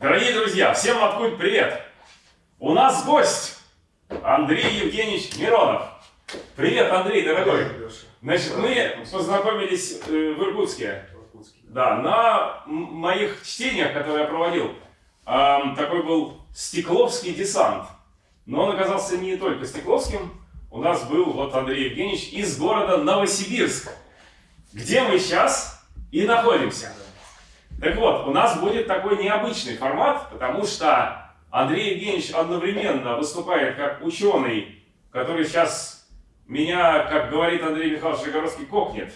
Дорогие друзья, всем откуда привет! У нас гость Андрей Евгеньевич Миронов. Привет, Андрей, дорогой. Значит, мы познакомились э, в Иркутске. Да, на моих чтениях, которые я проводил, такой был Стекловский десант. Но он оказался не только Стекловским. У нас был вот Андрей Евгеньевич из города Новосибирск, где мы сейчас и находимся. Так вот, у нас будет такой необычный формат, потому что Андрей Евгеньевич одновременно выступает как ученый, который сейчас меня, как говорит Андрей Михайлович Жигоровский, кокнет.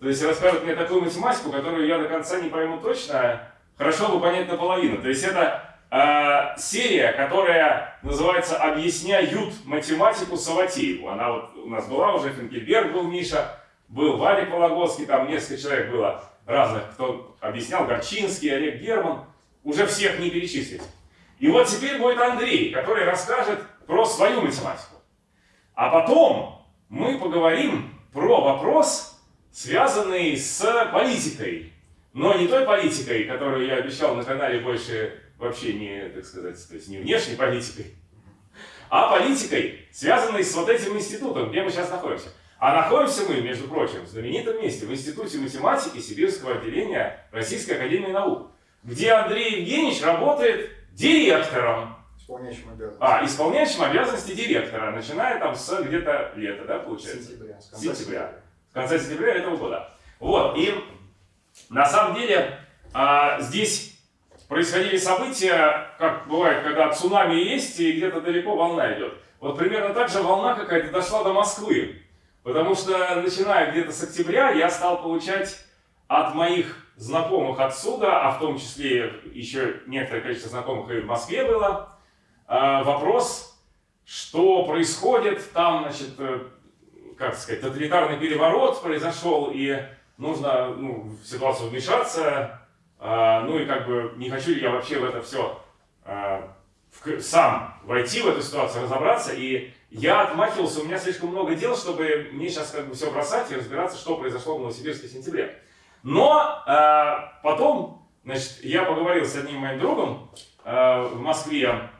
То есть расскажет мне такую математику, которую я до конца не пойму точно, хорошо бы понять наполовину. То есть это э, серия, которая называется «Объясняют математику Саватееву». Она вот у нас была уже, Финкельберг был Миша, был Вадик Вологодский, там несколько человек было разных, кто объяснял, Горчинский, Олег Герман, уже всех не перечислить. И вот теперь будет Андрей, который расскажет про свою математику. А потом мы поговорим про вопрос, связанный с политикой. Но не той политикой, которую я обещал на канале больше вообще не, так сказать, то есть не внешней политикой, а политикой, связанной с вот этим институтом, где мы сейчас находимся. А находимся мы, между прочим, в знаменитом месте, в Институте математики Сибирского отделения Российской Академии Наук, где Андрей Евгеньевич работает директором. Исполняющим обязанности. А, исполняющим обязанности директора, начиная там с где-то лета, да, получается? Сентября. С конца сентября. С конца сентября этого года. Вот, и на самом деле а, здесь происходили события, как бывает, когда цунами есть и где-то далеко волна идет. Вот примерно так же волна какая-то дошла до Москвы. Потому что, начиная где-то с октября, я стал получать от моих знакомых отсюда, а в том числе еще некоторое количество знакомых и в Москве было, а, вопрос, что происходит, там, значит, э, как сказать, тоталитарный переворот произошел, и нужно ну, в ситуацию вмешаться, а, ну и как бы не хочу ли я вообще в это все а, сам войти в эту ситуацию, разобраться, и я отмахивался, у меня слишком много дел, чтобы мне сейчас как бы все бросать и разбираться, что произошло в Новосибирске в сентябре. Но э, потом, значит, я поговорил с одним моим другом э, в Москве,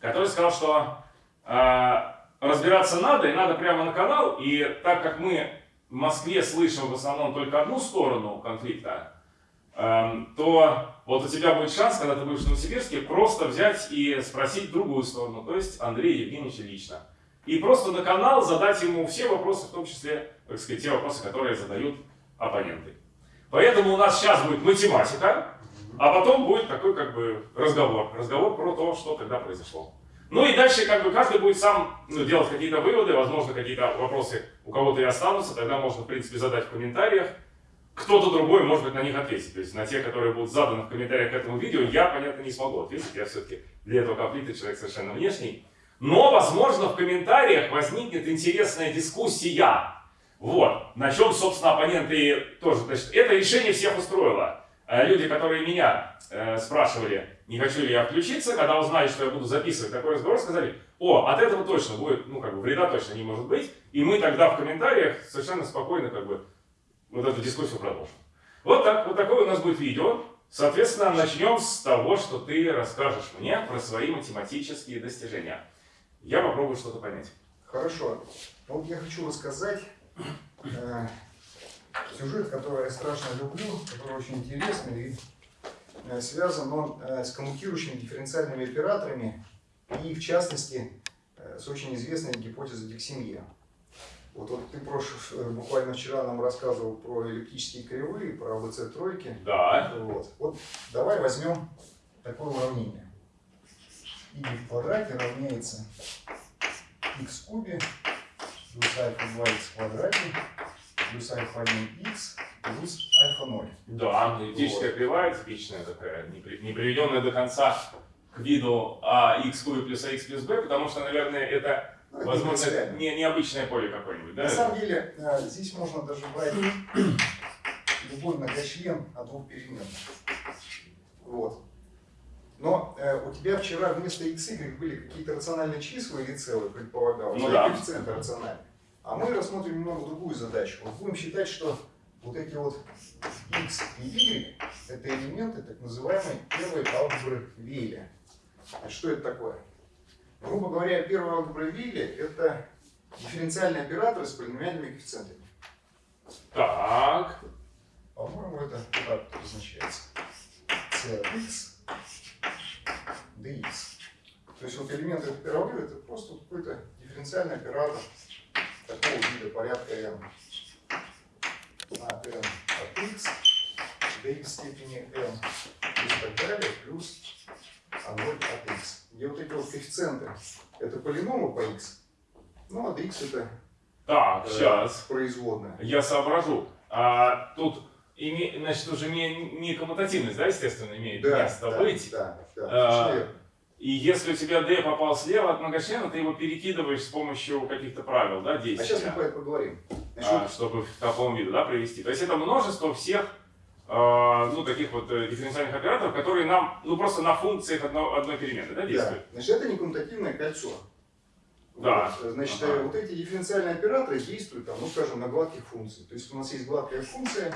который сказал, что э, разбираться надо, и надо прямо на канал, и так как мы в Москве слышим в основном только одну сторону конфликта, Эм, то вот у тебя будет шанс, когда ты будешь в Новосибирске, просто взять и спросить другую сторону, то есть Андрея Евгеньевича лично. И просто на канал задать ему все вопросы, в том числе, так сказать, те вопросы, которые задают оппоненты. Поэтому у нас сейчас будет математика, а потом будет такой как бы разговор. Разговор про то, что тогда произошло. Ну и дальше как бы каждый будет сам ну, делать какие-то выводы, возможно какие-то вопросы у кого-то и останутся, тогда можно в принципе задать в комментариях кто-то другой может быть на них ответить. То есть на те, которые будут заданы в комментариях к этому видео, я, понятно, не смогу ответить. Я все-таки для этого конфликта человек совершенно внешний. Но, возможно, в комментариях возникнет интересная дискуссия. Вот. На чем, собственно, оппоненты тоже. Значит, это решение всех устроило. Э, люди, которые меня э, спрашивали, не хочу ли я включиться, когда узнали, что я буду записывать такой разговор, сказали, о, от этого точно будет, ну, как бы, вреда точно не может быть. И мы тогда в комментариях совершенно спокойно, как бы, вот эту дискуссию продолжим. Вот так, вот такое у нас будет видео. Соответственно, начнем с того, что ты расскажешь мне про свои математические достижения. Я попробую что-то понять. Хорошо. Вот я хочу рассказать э, сюжет, который я страшно люблю, который очень интересный и э, связан он э, с коммутирующими дифференциальными операторами и, в частности, э, с очень известной гипотезой Диксимье. Вот, вот ты прош... Э, буквально вчера нам рассказывал про эллиптические кривые, про АБЦ тройки. Да. Вот. вот давай возьмем такое уравнение. И в квадрате равняется x в кубе плюс альфа 2 x в квадрате плюс альфа 1 x плюс альфа 0. Да, эллиптическая вот. кривая типичная такая, не, при... не приведенная до конца к виду а x кубе плюс ax плюс b, потому что, наверное, это Возможно, это не, необычное поле какое-нибудь, да? На самом деле, э, здесь можно даже брать любой многочлен от двух переменных. Вот. Но э, у тебя вчера вместо x, y были какие-то рациональные числа или целые, предполагалось, ну, да. коэффициенты рациональные. А мы рассмотрим немного другую задачу. Вот будем считать, что вот эти вот x и y это элементы так называемой первой алгебры Вейля. А что это такое? Грубо говоря, первая алгебра Вейля это дифференциальные операторы с полиномиальными коэффициентами. Так. По-моему, это так обозначается. c от x dx. То есть вот элементы этой первой это просто какой-то дифференциальный оператор такого вида порядка n. На n от x dx степени n и так далее, плюс а0 от x. Где вот эти вот коэффициенты, это полиномы по x, ну а dx это Так, э, сейчас. производная. Я соображу. А, тут, име, значит, уже не, не коммутативность, да, естественно, имеет место да, быть. Да, да, А. И если у тебя D попал слева от многочлена, ты его перекидываешь с помощью каких-то правил, да, А действия. сейчас мы поговорим. Значит, а, чтобы в таком виде, да, привести. То есть это множество всех, ну, таких вот э, дифференциальных операторов, которые нам, ну, просто на функциях одно- одной перемены, да, Да. действуют. Значит, это не коммутативное кольцо. Да. Вот. Значит, Ага. э, вот эти дифференциальные операторы действуют, там, ну, скажем, на гладких функциях. То есть у нас есть гладкая функция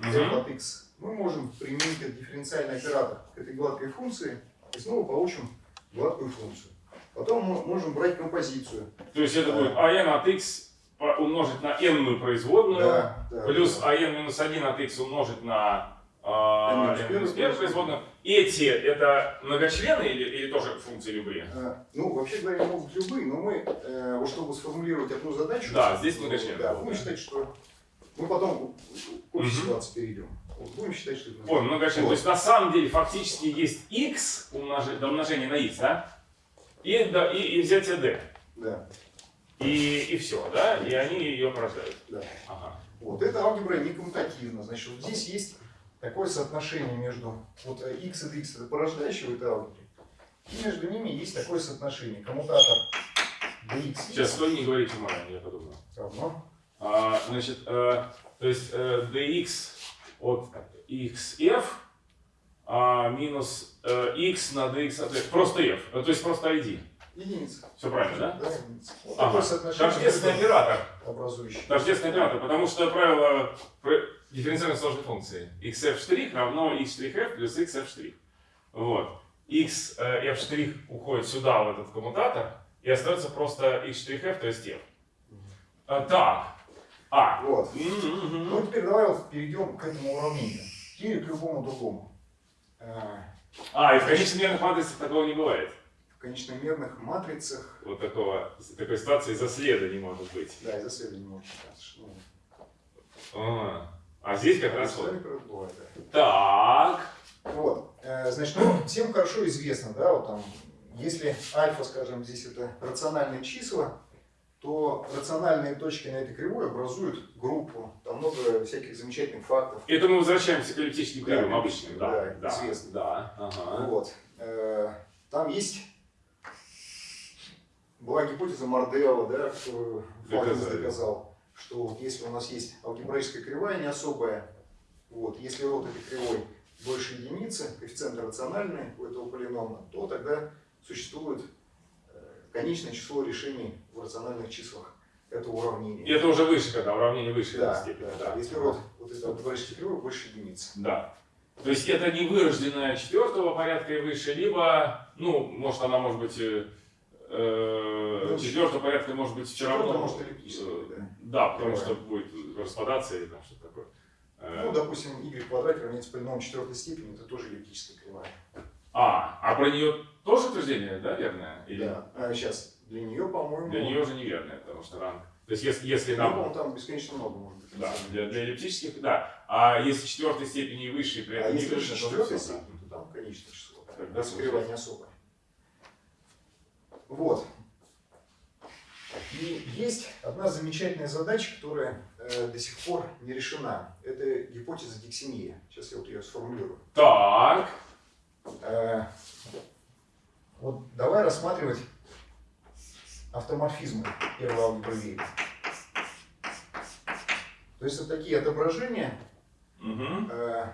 f от x. Мы можем применить этот дифференциальный оператор к этой гладкой функции и снова получим гладкую функцию. Потом мы можем брать композицию. То есть это Да. будет an от x умножить на n производную, Да, да, плюс да. an минус 1 от x умножить на а, N минус n минус первую 1 производную. Эти это многочлены или, или тоже функции любые? А, Ну, вообще говоря, могут любые, но мы, э, чтобы сформулировать одну задачу, Да, здесь многочлены Да, будем считать, что мы потом к общей ситуации перейдем. Вот Будем считать, что это Понял, многочлен. Вот. То есть на самом деле фактически есть x умножить, до умножения на x, да? И, да, и, и взятие d. Да, И, и все, да? И они ее порождают. да. Ага. Вот, эта алгебра не коммутативна. Значит, вот здесь есть такое соотношение между вот x и x это порождающие в этой алгебре. И между ними есть такое соотношение. Коммутатор dx Сейчас стой, не говорите уморание, я подумаю. равно. А, значит, э, то есть э, dx от xf а, минус э, x на dx от f. Просто f, то есть просто id. Единица. Все правильно, да? Да, единица. Вот Ага. Тождественный оператор. образующими. Тождественный оператор, потому что правило дифференциальной сложной функции xf' равно x'f плюс xf'. Вот. x э, f' уходит сюда, в этот коммутатор, и остается просто x'f, то есть f. А, так. А. Вот. М-м-м. Ну, теперь давай вот перейдем к этому уравнению. Или к любому другому. Э, А, и в конечномерных матрицах такого не бывает. Конечномерных матрицах, Вот такого, такой ситуации за следа не может быть. да, из исследований может считаться, что ну, А, а здесь как раз вот. бывает, да. Так. Вот, э, значит, ну, всем хорошо известно, да, вот там, если альфа, скажем, здесь это рациональные числа, то рациональные точки на этой кривой образуют группу, там много всяких замечательных фактов. Это мы возвращаемся к эллиптическим Да, кривым обычным. Да, да, да, известно. да. Ага. Вот. Э, Там есть была гипотеза Мордео, да, Доказали. доказал, что вот если у нас есть алгебраическая кривая не особая, вот, если род этой кривой больше единицы, коэффициенты рациональные у этого полинома, то тогда существует э, конечное число решений в рациональных числах этого И уравнения. это уже выше, когда уравнение выше Да, степени. да, Если род вот этой алгебраической кривой больше единицы. Да. То есть это не вырожденная четвертого порядка и выше, либо, ну, может она может быть э, Ну, четвертого порядка, может быть все четвертая равно. может э, да. Да, потому Кривая. что будет распадаться или там что-то такое. Э, Ну, допустим, y в квадрате равняется полиному четвертой степени, это тоже эллиптическая кривая. а, а про нее тоже утверждение, да, верное? Или Да. А сейчас для нее, по-моему, для нее уже неверное, потому что ранг. То есть если, если ну, нам по-моему, там бесконечно много может быть. Да, для, для эллиптических, да. А если четвертой степени и выше, при А этом не если выше, то четвертой всё, да. степени, то там конечное число. Тогда Там кривая не особая. Вот. И есть одна замечательная задача, которая э, до сих пор не решена. Это гипотеза Диксинея. Сейчас я вот ее сформулирую. Так, Э, вот давай рассматривать автоморфизмы первого алгебры Вейля. То есть это такие отображения, Мгм. э,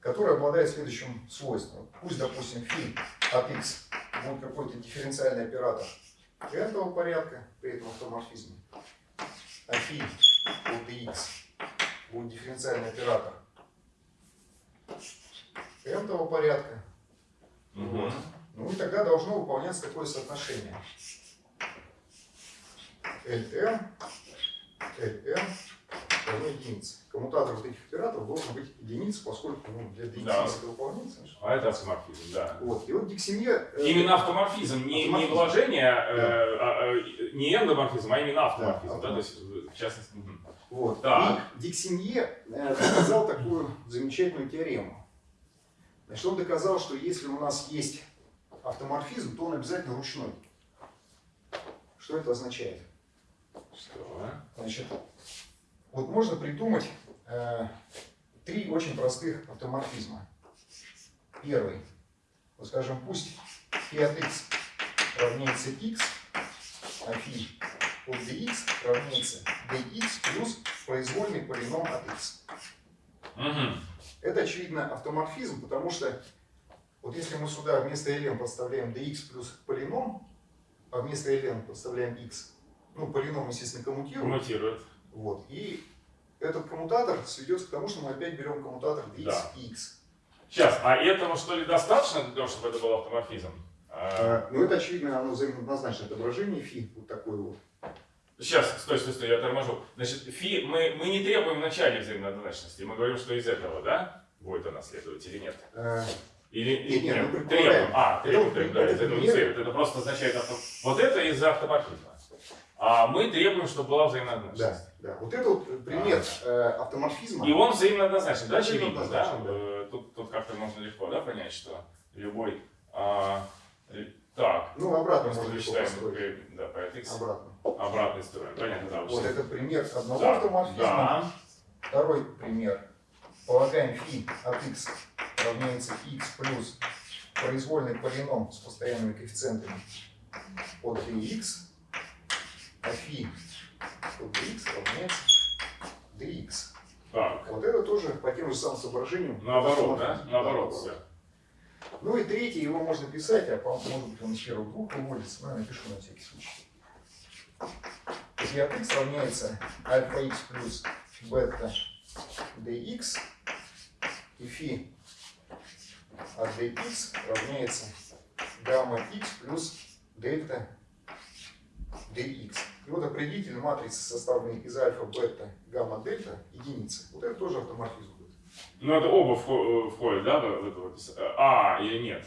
которые обладают следующим свойством. Пусть, допустим, фи от x будет какой-то дифференциальный оператор n порядка при этом автоморфизме, а фи от x будет дифференциальный оператор n-того порядка, Угу. ну и тогда должно выполняться такое соотношение. Ln, Ln равно единице. Коммутатор вот этих операторов должен быть единицей, поскольку ну, для Да. это выполняется. А это автоморфизм, да. Вот. И вот диксемия... э, Именно автоморфизм, не, не Автоморфизм. вложение, э, а, а, не эндоморфизм, а именно автоморфизм. Да, Да, то есть, в частности. Вот. Так. И Диксенье э, доказал такую замечательную теорему. Значит, он доказал, что если у нас есть автоморфизм, то он обязательно ручной. Что это означает? Что? Значит, вот можно придумать э, три очень простых автоморфизма. Первый. Вот скажем, пусть φ от x равняется x, а φ от dx равняется dx плюс произвольный полином от x. Мгм. Это, очевидно, автоморфизм, потому что вот если мы сюда вместо ln подставляем dx плюс полином, а вместо ln подставляем x, ну, полином, естественно, коммутируем, Коммутирует. вот. И этот коммутатор сведется к тому, что мы опять берем коммутатор dx Да. и x. Сейчас, а этого что ли достаточно для того, чтобы это был автоморфизм? А, А, ну, это, очевидно, оно взаимооднозначное отображение фи, вот такое вот. Сейчас, стой, стой, стой, я торможу. Значит, фи, мы, мы не требуем в начале взаимооднозначности, мы говорим, что из этого, да, будет она следовать или нет? А, Или Нет, или нет, нет, мы требуем. А, требуем, требуем, да, это из этого не следует. Это просто означает, авто- вот это из-за автоморфизма. А мы требуем, чтобы была взаимооднозначность. Да, да. Вот это вот пример а, э, автоморфизма. И он взаимооднозначен, да, очевидно, да? да? Тут, тут как-то можно легко да, понять, что любой... А, э, так. Ну, обратно можно считаем, да, по x. Обратно. Обратная сторона, понятно, да. Вот это пример одного да. автоморфизма. Да. Второй пример. Полагаем φ от x равняется x плюс произвольный полином с постоянными коэффициентами от 3x Фи что dx равняется dx. Так. Вот это тоже по тем же самым соображениям. Наоборот, да? Наоборот, да? Наоборот. Ну и третий, его можно писать, а по-моему, может быть он из первого группы уводится, но ну, я напишу на всякий случай. Если от x равняется альфа x плюс бета dx, и φ от dx равняется гамма x плюс дельта dx. И вот определитель матрицы, составленной из альфа, бета, гамма, дельта, единицы. Вот это тоже автоморфизм будет. Ну это оба э, входят, да, в это вот? А, или нет?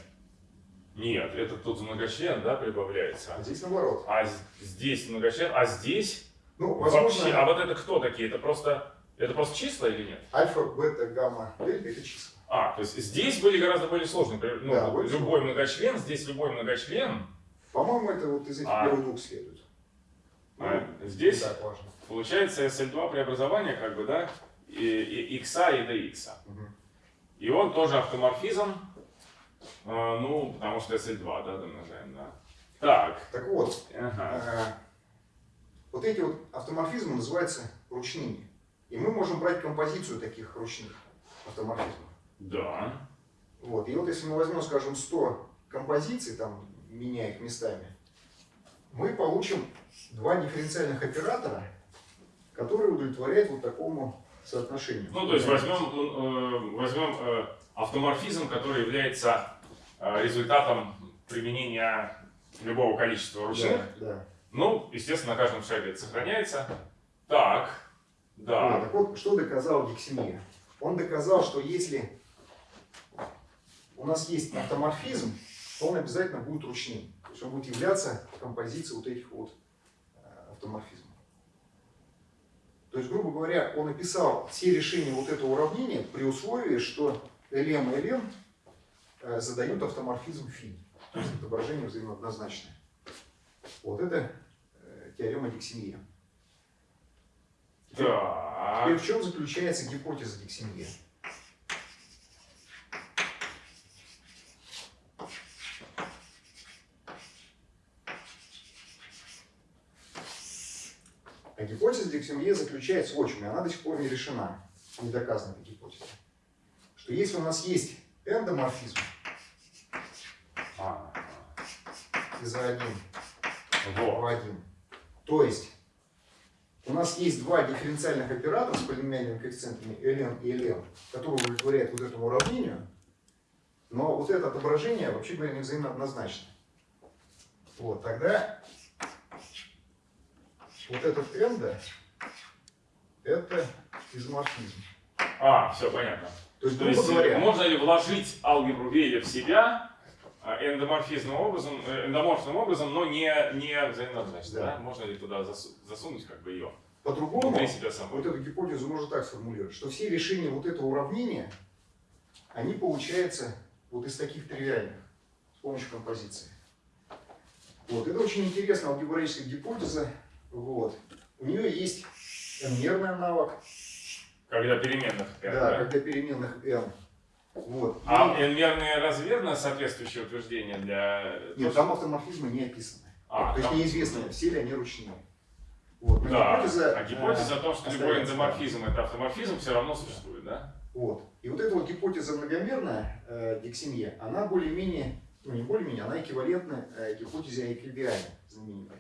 Нет, это тут многочлен, да, прибавляется. А здесь наоборот. А здесь многочлен, а здесь Ну, вообще, возможно, а вот это кто такие? Это просто, это просто числа или нет? альфа, бета, гамма, дельта это числа. А, то есть здесь были гораздо более сложные, ну, Да, любой многочлен, здесь любой многочлен, По-моему, это вот из этих А. первых двух следует. А здесь получается SL2 преобразование, как бы, да, и, и x и dx. Мгм. И он тоже автоморфизм, а, ну, потому что SL2, да, домножаем, да. Так, Так вот, ага. э, вот эти вот автоморфизмы называются ручными. И мы можем брать композицию таких ручных автоморфизмов. Да. Вот. И вот если мы возьмем, скажем, 100 композиций, там, меняя их местами, мы получим два дифференциальных оператора, которые удовлетворяют вот такому соотношению. Ну, то есть возьмем, э, возьмем э, автоморфизм, который является э, результатом применения любого количества ручных. Да, да. Ну, естественно, на каждом шаге это сохраняется. Так, да. так вот, что доказал Диксемия? Он доказал, что если у нас есть автоморфизм, то он обязательно будет ручным. Есть он будет являться композицией вот этих вот э, автоморфизмов. То есть, грубо говоря, он описал все решения вот этого уравнения при условии, что LM и LM э, задают автоморфизм φ. То есть отображение взаимооднозначное. Вот это э, теорема Диксемия. Теперь Так. Теперь в чем заключается гипотеза Диксемия? А гипотеза Диксемия заключается в чем, она до сих пор не решена, не доказана эта гипотеза. Что если у нас есть эндоморфизм А, из А1 вот. в 1, то есть у нас есть два дифференциальных оператора с полиномиальными коэффициентами ln и lm, которые удовлетворяют вот этому уравнению, но вот это отображение, вообще говоря, не взаимно однозначно. Вот, тогда вот этот да, это изоморфизм. А, все понятно. То есть, То есть, говоря, можно ли вложить алгебру Вейля в себя а, эндоморфизмным образом, э, эндоморфным образом, но не, не взаимооднозначно, да. Да. Можно ли туда засу- засунуть как бы ее по-другому, вот эту гипотезу можно так сформулировать, что все решения вот этого уравнения, они получаются вот из таких тривиальных, с помощью композиции. Вот, это очень интересная алгебраическая гипотеза. Вот. У нее есть n-мерный аналог, Когда переменных. n, да, да? когда переменных n. Вот. А n-мерные разве верно соответствующее утверждение для... Нет, там автоморфизмы не описаны. А, То есть там- неизвестно, все ли они ручные. Вот. но Да, гипотеза, а гипотеза э, о том, что любой остается, эндоморфизм это автоморфизм, все равно существует, да? Вот. И вот эта вот гипотеза многомерная э, дексемье, она более-менее, ну не более-менее, она эквивалентна э, гипотезе Айкельбиане знаменитой.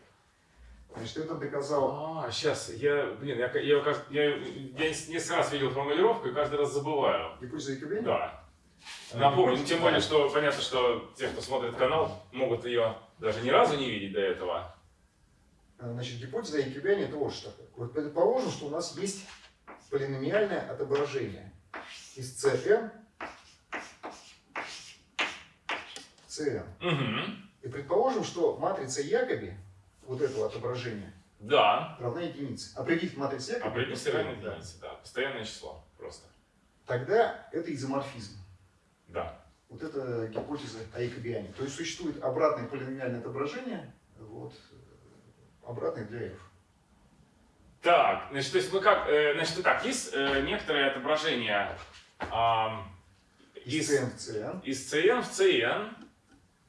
Значит, это доказал... А, сейчас, я, блин, я, я, я, я несколько раз видел формулировку и каждый раз забываю. Гипотеза Айкельбиане? Да. А, Напомню, ну, тем более, что понятно, что те, кто смотрит канал, могут ее даже ни разу не видеть до этого. А, Значит, гипотеза Айкельбиане это вот что такое. Вот предположим, что у нас есть полиномиальное отображение из Cn Cn. Угу. И предположим, что матрица Якоби, вот этого отображения, Да. равна единице. Определить матрицу Якоби. Определить равно да. единице, да. Постоянное число просто. Тогда это изоморфизм. Да. Вот это гипотеза о Якобиане. То есть существует обратное полиномиальное отображение, вот, э, обратное для f. Так, значит, то есть мы как, э, значит, так, есть э, некоторые отображения ам, Из из, Cn в Cn. из CN в CN,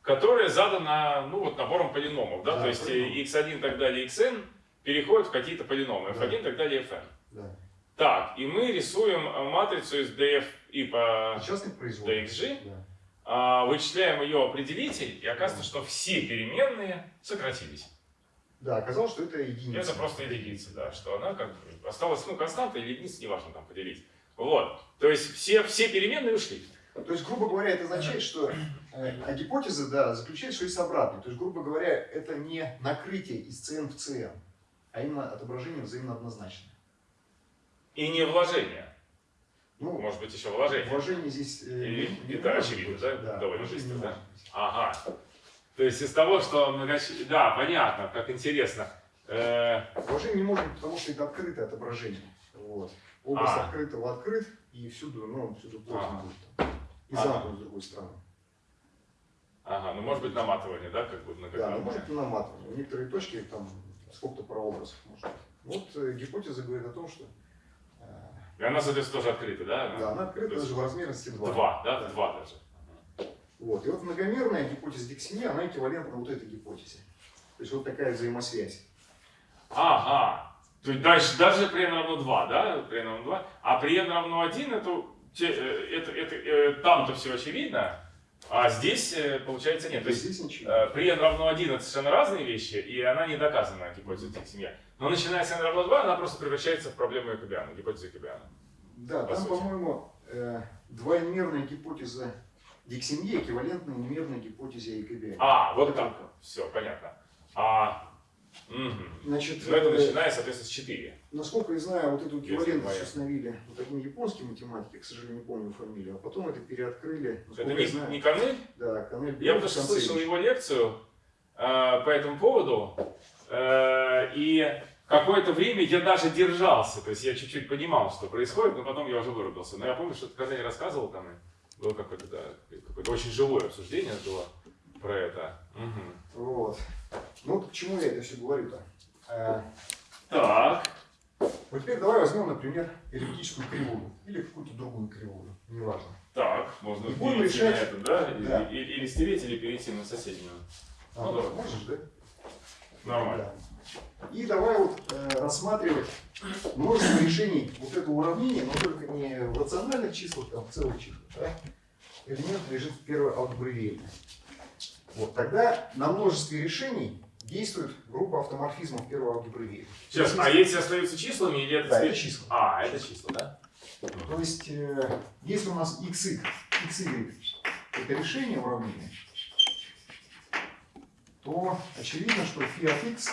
которое задано, ну, вот набором полиномов, да, Да, то есть э, полиномы. x1 и так далее, xn переходят в какие-то полиномы, Да. f1 и так далее, fn. Да. Так, и мы рисуем э, матрицу из df и по dxg, Да. а, вычисляем ее определитель, и оказывается, что все переменные сократились. да, оказалось, что это единица. Это просто единица, да, что она как бы осталась, ну, константа или единица, неважно там поделить. Вот, то есть все, все переменные ушли. То есть, грубо говоря, это означает, что э, а гипотеза, да, заключается, что есть обратный. То есть, грубо говоря, это не накрытие из Cn в Cn, а именно отображение взаимно однозначное. И не вложение. Ну, Может быть, еще вложение. вложение здесь э, И не- не это может очевидно, быть. да? Да, Довольно быстро, да? Ага. То есть из того, что многоч... Да, понятно, как интересно. Э, Вложение не может быть, потому что это открытое отображение. Вот. Область А. открытого открыт, и всюду, ну, всюду плотно Ага. будет. И Ага. замкнут с другой стороны. ага, ну может быть наматывание, да, как бы Да, ну, многократное. может и наматывание. В некоторые точки там сколько-то прообразов может быть. Вот э, гипотеза говорит о том, что э, И она, соответственно, тоже открыта, да? да, она открыта даже в размерности 2. Два, да? В Два даже. Вот. И вот многомерная гипотеза Диксини, она эквивалентна вот этой гипотезе. То есть вот такая взаимосвязь. Ага. То есть дальше, даже при n равно 2, да? При n равно 2. А при n равно 1, это, те- э, это, это, э, там-то все очевидно, а здесь, э, получается, нет. То есть здесь ничего. при n равно 1 это совершенно разные вещи, и она не доказана, гипотеза семья. Но начиная с n равно 2, она просто превращается в проблему Якобиана, гипотезу Якобиана. Да, по там, по-моему, э, двоймерная гипотеза Диксинье эквивалентна инмерной гипотезе Якобиана. А, вот так. Все, понятно. А, мгм. Значит, Ну, это э, начиная, соответственно, с 4. Насколько я знаю, вот эту эквивалентность установили вот один японский математик, к сожалению, не помню фамилию, а потом это переоткрыли. Это не, знаю, не Корнель? Да, Канель Я потому что слышал его лекцию э, по этому поводу, э, и какое-то время я даже держался, то есть я чуть-чуть понимал, что происходит, но потом я уже вырубился. Но я помню, что когда я рассказывал, там было какое-то, да, какое-то очень живое обсуждение было про это. Мгм. Вот. Ну, к чему я это все говорю-то? Э, Так, Вот теперь давай возьмем, например, эллиптическую кривую или какую-то другую кривую, неважно. так, можно И будем решать- на это, да? Да. или- или стереть, или перейти на соседнюю. А, Ну, давай. можешь, да? Нормально. Да. И давай вот э, рассматривать множество решений вот этого уравнения, но только не в рациональных числах, там в целых числах. Да? Элемент лежит в первой алгебре. Вот тогда на множестве решений действует группа автоморфизмов первого алгебры. Сейчас, а эти остаются числами или это Да, это числа. А, это числа, да? То есть, э, если у нас xy, xy это решение уравнения, то очевидно, что фи от x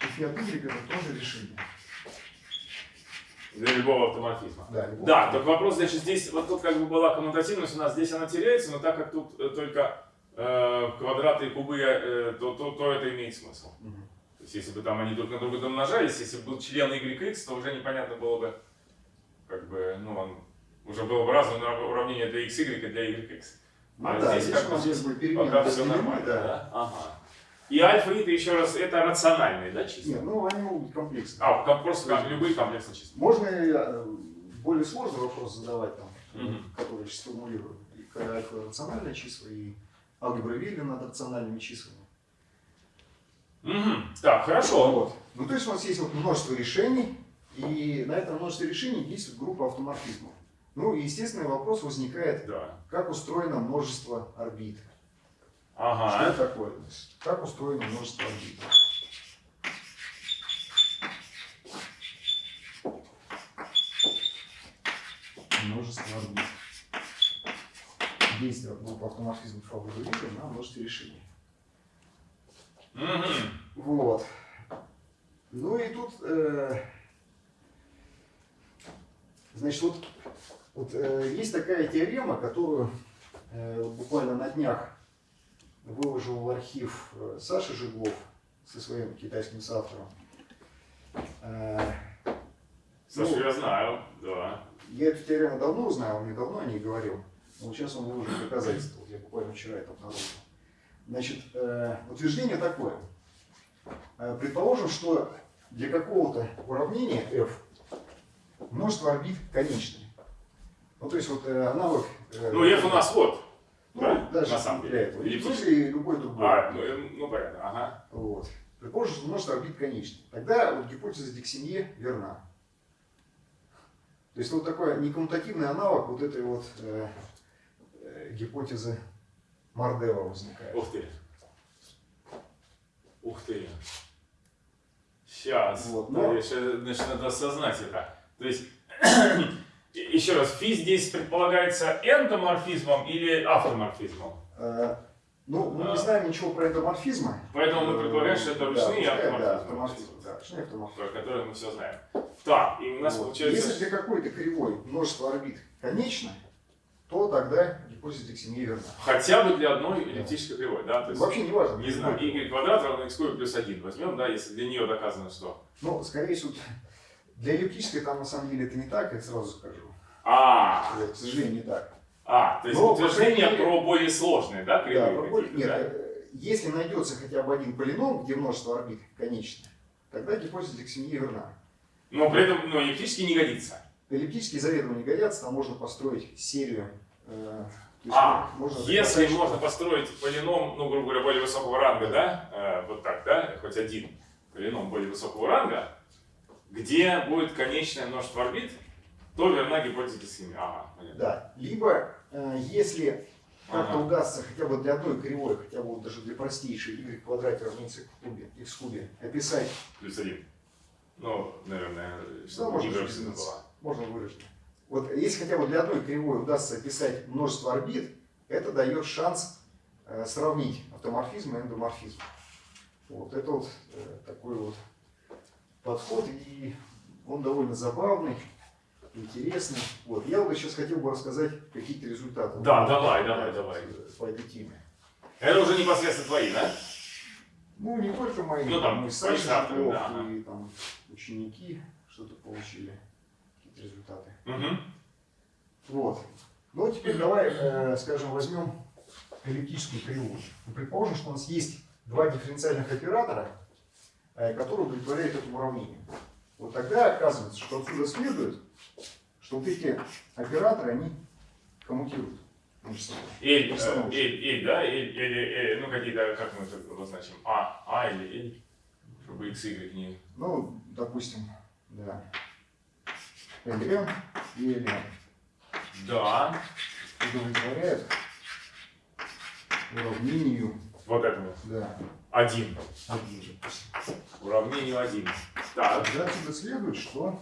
и фи от y это тоже решение. Для любого автоморфизма. Да, любого. Да, только вопрос, значит, здесь, вот тут как бы была коммутативность у нас, здесь она теряется, но так как тут э, только э, квадраты и кубы, э, то, то, то это имеет смысл. Мгм. То есть, если бы там они друг на друга домножались, если бы был член YX, то уже непонятно было бы, как бы, ну, он уже было бы разное уравнение для XY и для YX. Ну А да, здесь здесь как у бы нас здесь будет перемены Пока все нормально, да. да? Ага. И альфа и еще раз, это рациональные, да, числа? Нет, ну они могут быть комплексные. А, ком- просто как любые комплексные числа. Можно э, более сложный вопрос задавать, там, Мгм. который сейчас формулирую. И альфа рациональные числа, и алгебра Вилли над рациональными числами. Мгм. Так, хорошо. Вот. Ну, то есть у нас есть вот множество решений, и на этом множестве решений действует группа автоморфизмов. Ну, и естественный вопрос возникает, Да. как устроено множество орбит. Что Ага. это такое? Как устроено множество орбит? Множество орбит. Действие группы алгебры Вилли на множестве решений. Мгм. Вот. Ну и тут, э, значит, вот, вот э, есть такая теорема, которую э, буквально на днях выложил в архив э, Саша Жиглов со своим китайским соавтором. Э, Сашу ну, я знаю, да. я эту теорему давно он мне давно о ней говорил. Но вот сейчас он выложил доказательства. Вот я буквально вчера это обнаружил. Значит, э, утверждение такое. Э, предположим, что для какого-то уравнения f множество орбит конечное. Ну, то есть вот э, аналог... э, Ну, F у нас вот. Ну, да, даже на самом деле. этого. Или И плюс и любой другой. А, ну, э, ну понятно, ага. Вот. Предположим, что множество орбит конечное. Тогда вот гипотеза Диксинье верна. То есть вот такой некоммутативный аналог вот этой вот э, э, гипотезы Мардева возникает. Ух ты. Ух ты. Сейчас. Вот, но- я щас- значит, надо осознать это. То есть, еще раз, фи здесь предполагается эндоморфизмом или автоморфизмом? Э, ну, мы А. не знаем ничего про эндоморфизмы. Поэтому мы предполагаем, что это ручные Да, автоморфизмы. автоморфизмы. Да, ручные автоморфизмы. Про которые мы все знаем. Так, и у нас Вот. получается... Если для какой-то кривой множество орбит конечно, то тогда гипотеза Диксинье верна. Хотя бы для одной эллиптической кривой, да? То есть, Вообще не важно. не знаю, y квадрат равно x плюс 1 возьмем, да, если для нее доказано, что... Ну, скорее всего, для эллиптической там на самом деле это не так, я сразу скажу. А, Вот, к сожалению, не так. а, то есть Но, утверждение мере- про более сложные, да, Да, про какие-то, Нет, да? э, если найдется хотя бы один полином, где множество орбит конечное, тогда гипотеза Диксинье верна. Но при этом, ну, эллиптически не годится. Эллиптические заведомо не годятся, там можно построить серию. э, А, можно если доказать, что- можно построить полином, ну, грубо говоря, более высокого ранга, да, э, вот так, да, хоть один полином более высокого ранга, где будет конечное множество орбит, то верна гипотеза Диксини. Ага, понятно. Да. Либо, э, если как-то Ага. удастся хотя бы для одной кривой, хотя бы вот даже для простейшей y квадрате равняется в кубе, x кубе, описать, Плюс один. Ну, наверное, можно не без выражено разницы. было. можно выразить. Вот если хотя бы для одной кривой удастся описать множество орбит, это дает шанс э, сравнить автоморфизм и эндоморфизм. Вот это вот э, такой вот подход, и он довольно забавный, интересный. Вот. Я вот сейчас хотел бы рассказать какие-то результаты. Да, давай, давай, давай. По этой теме. Это уже непосредственно твои, да? Ну, не только мои, Ну, там, и Саша поиск Жиглов, да, и там ученики что-то получили, какие-то результаты. Угу. Вот. Ну, теперь давай, э, скажем, возьмем эллиптическую кривую. Ну, предположим, что у нас есть два дифференциальных оператора, э, которые удовлетворяют этому уравнению. Вот тогда оказывается, что отсюда следует, что вот эти операторы, они коммутируют. Эль, э, эль, эль, да? Эль, или, э, ну какие-то, как мы это обозначим? А, А или Эль, чтобы x, y не... Ну, допустим, да. LM и LM Да, удовлетворяют уравнению Вот этому. Да, Один. один. Уравнению один. Так. Тогда отсюда следует, что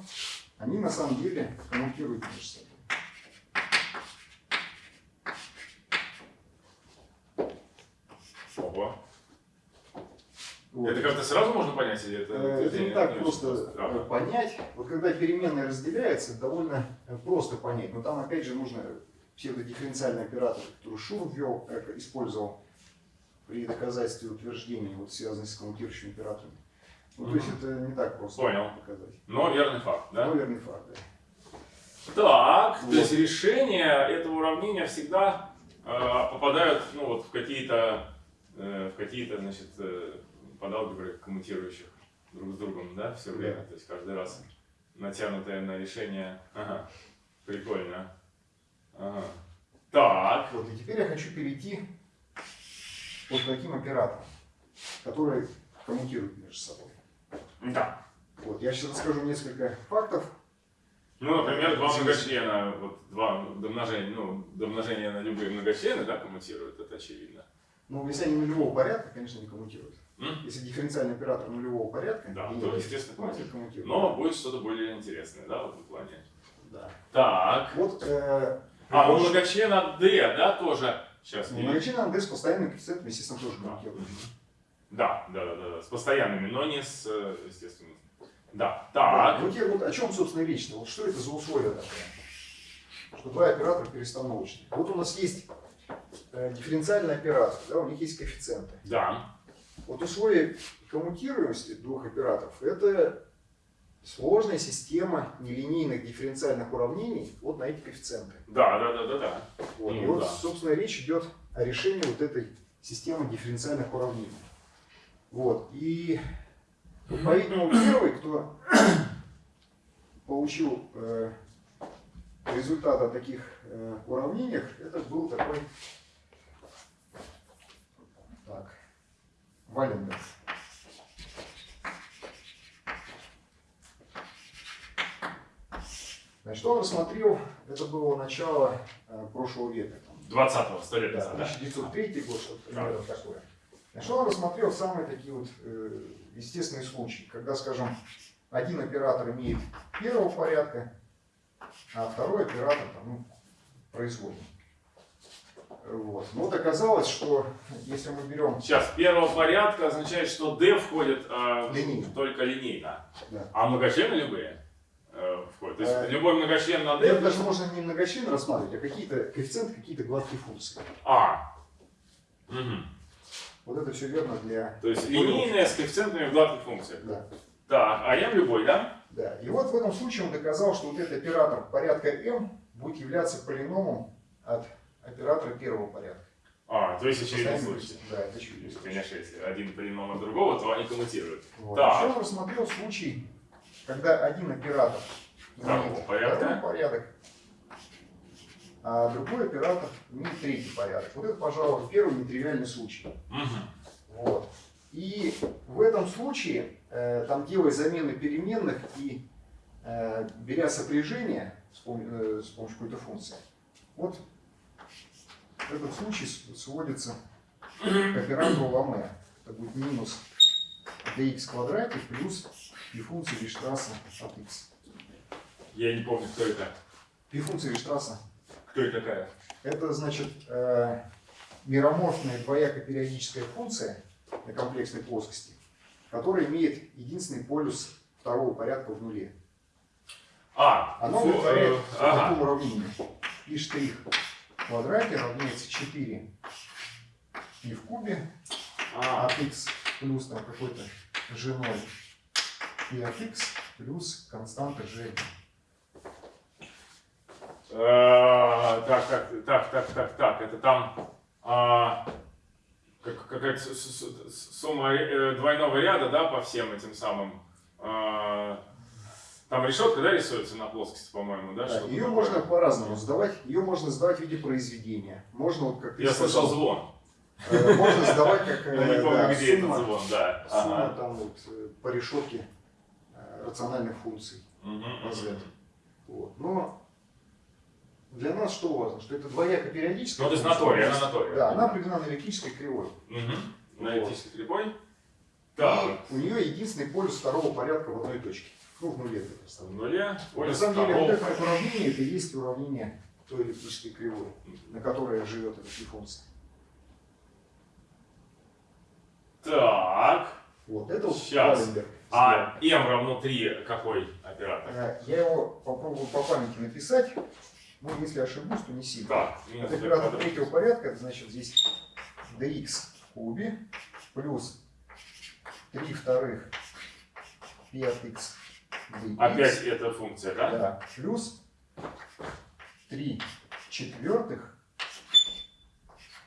они на самом деле коммутируют между собой. Опа. Вот. Это как-то сразу можно понять, или это... Э, Это не так очень просто Ага. э, понять. Вот когда переменные разделяются, довольно э, просто понять. Но там опять же нужно псевдодифференциальный оператор, который Шур ввел, как использовал при доказательстве утверждения, вот связанный с коммутирующими операторами. Ну, то есть это не так просто Понял. показать. Но верный факт, да? Но верный факт, да. Так, Вот. то есть решения этого уравнения всегда э, попадают ну, вот, в какие-то э, в какие-то, значит, э, подалгебры коммутирующих друг с другом, да, все время. Да. То есть каждый раз натянутое на решение. Ага, прикольно. Ага. Так. Вот, и теперь я хочу перейти вот таким операторам, которые коммутируют между собой. Да. Вот, я сейчас расскажу несколько фактов. Ну, например, два многочлена, вот два домножения, ну, домножения на любые многочлены, да, коммутируют, это очевидно. Но если они нулевого порядка, конечно, не коммутируют. М? Если дифференциальный оператор нулевого порядка, Да, то, естественно, коммутируют. коммутируют. Но будет что-то более интересное, да, в этом плане. Да. Так. Вот э, А, ну предполож- многочлена D, да, тоже. Сейчас. ну, не- многочлен АНД с постоянным коэффициентом, естественно, тоже коммутирует. Да, да, да, да, да, с постоянными, но не с, э, естественно. Да, Да, так. Вот, я, вот о чем, собственно, речь-то? Вот что это за условия такое? Что два оператора перестановочные. Вот у нас есть э, дифференциальный оператор, да, у них есть коэффициенты. Да. Вот условия коммутируемости двух операторов – это сложная система нелинейных дифференциальных уравнений вот на эти коэффициенты. Да, да, да, да, да. Вот. И Ну, вот, да. собственно, речь идет о решении вот этой системы дифференциальных уравнений. Вот. И, по-видимому, первый, кто получил э, результат о таких э, уравнениях, это был такой так, Валендер. Значит, он рассмотрел, это было начало э, прошлого века, там, 20-го, сто лет да, назад, да? 1903 год, что-то примерно такое. Значит, он рассмотрел самые такие вот э, естественные случаи, когда, скажем, один оператор имеет первого порядка, а второй оператор там, ну, производный. Вот. Но вот оказалось, что если мы берем Сейчас, первого порядка означает, что D входит э, Линейно. только линейно. Да. А многочлены любые э, входят. То есть Э, любой многочлен на D. это даже можно не многочлен рассматривать, а какие-то коэффициенты, какие-то гладкие функции. А. Вот это все верно для... То есть линейная с коэффициентами в гладких функциях. Да. Так, а m любой, да? Да. И вот в этом случае он доказал, что вот этот оператор порядка m будет являться полиномом от оператора первого порядка. А, то есть очевидный случай. Да, это То очевидный случай. конечно, если один полином от другого, то они коммутируют. Вот. Так. Еще он рассмотрел случай, когда один оператор имеет второй порядок, а другой оператор имеет третий порядок. Вот это, пожалуй, первый нетривиальный случай. Мгм. Вот. И в этом случае, э, там делая замены переменных и э, беря сопряжение с, пом- э, с помощью какой-то функции, вот этот случай сводится к оператору Ламе. Это будет минус dx квадрате плюс и функция Виштрасса от x. Я не помню, кто это. И функция Виштрасса Кто это такая? Это значит э, мироморфная двояко-периодическая функция на комплексной плоскости, которая имеет единственный полюс второго порядка в нуле. А, Оно фу, удовлетворяет э, ага. такому уравнению. И штрих в квадрате равняется 4 и в кубе А, от x плюс там какой-то g0 и от x плюс константа g. э, так, так, так, так, так, так, это там а, как- какая-то сумма э, двойного ряда, да, по всем этим самым. а, там решетка, да, рисуется на плоскости, по-моему, да? Да, ее такое? можно по-разному сдавать. Ее можно сдавать в виде произведения. Можно, вот как Я слышал звон. Э, Можно сдавать как Я не помню, где этот звон, да. сумма там вот по решетке рациональных функций. Разряд. Вот. Но для нас что важно? Что это двояко периодическая. Ну, то есть на функция. торе, она на торе. Да, она определена на электрической кривой. Мгм. Аналитический прибой. Так. И у нее единственный полюс второго порядка в одной точке. Ну, в нуле это В представляем. нуле. На самом деле, вот это уравнение, это и есть уравнение той эллиптической кривой, на которой живет эта функция. Так. Вот, это вот Щас. Валенберг А m равно 3 какой оператор? Э, Я его попробую по памяти написать. Ну, если ошибусь, то не сильно. Так, минус Это оператор третьего порядка, это значит здесь dx в кубе плюс 3 вторых 5x dx. Опять эта функция, да? Да, плюс 3 четвертых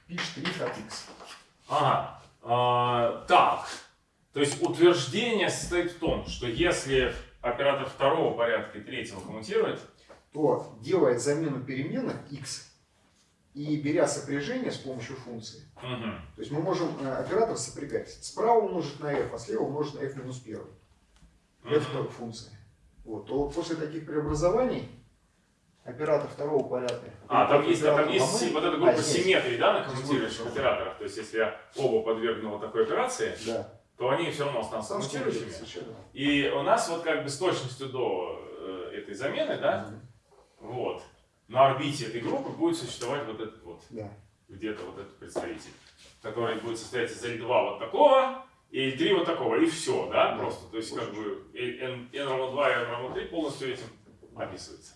π' от x. Ага. А, так. То есть утверждение состоит в том, что если оператор второго порядка и третьего коммутирует, то делает замену переменных x и беря сопряжение с помощью функции, мгм, то есть мы можем э, оператор сопрягать. Справа умножить на f, а слева умножить на f минус 1. мгм. Это функция. Вот, то после таких преобразований оператор второго порядка. А, там есть, там оператор есть ломает. вот эта А, группа здесь. симметрии, да, на коммутирующих операторах. То есть, если я оба подвергну вот такой операции, Да. То они все равно останутся совершенно. И у нас вот как бы с точностью до э, этой замены, да, вот, на орбите этой группы будет существовать вот этот вот, Да. где-то вот этот представитель, который будет состоять из L2 вот такого и L3 вот такого, и все, да, Да. просто. То есть как бы n, n равно 2 и n равно 3 полностью этим описывается.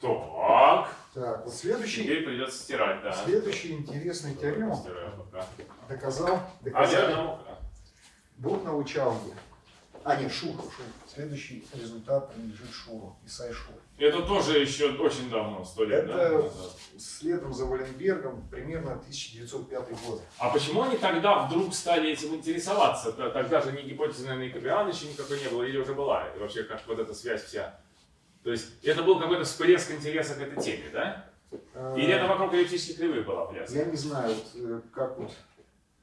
Так, Так, вот следующий, теперь придется стирать, да. следующий интересный теорему Стираю пока. доказал, А, я Бухнау Чаунги. А, нет, Шуру, Шуру. Следующий результат принадлежит Шуру, Исай Шуру. Это тоже еще очень давно, сто лет, да? Это назад. следом за Валенбергом примерно 1905 год. А почему они тогда вдруг стали этим интересоваться? Тогда же ни гипотезы, наверное, и Кабриана еще никакой не было, или уже была? И вообще, как вот эта связь вся. То есть, это был какой-то всплеск интереса к этой теме, да? Или это вокруг эллиптических кривых была пляска? Я не знаю, вот, э, как вот.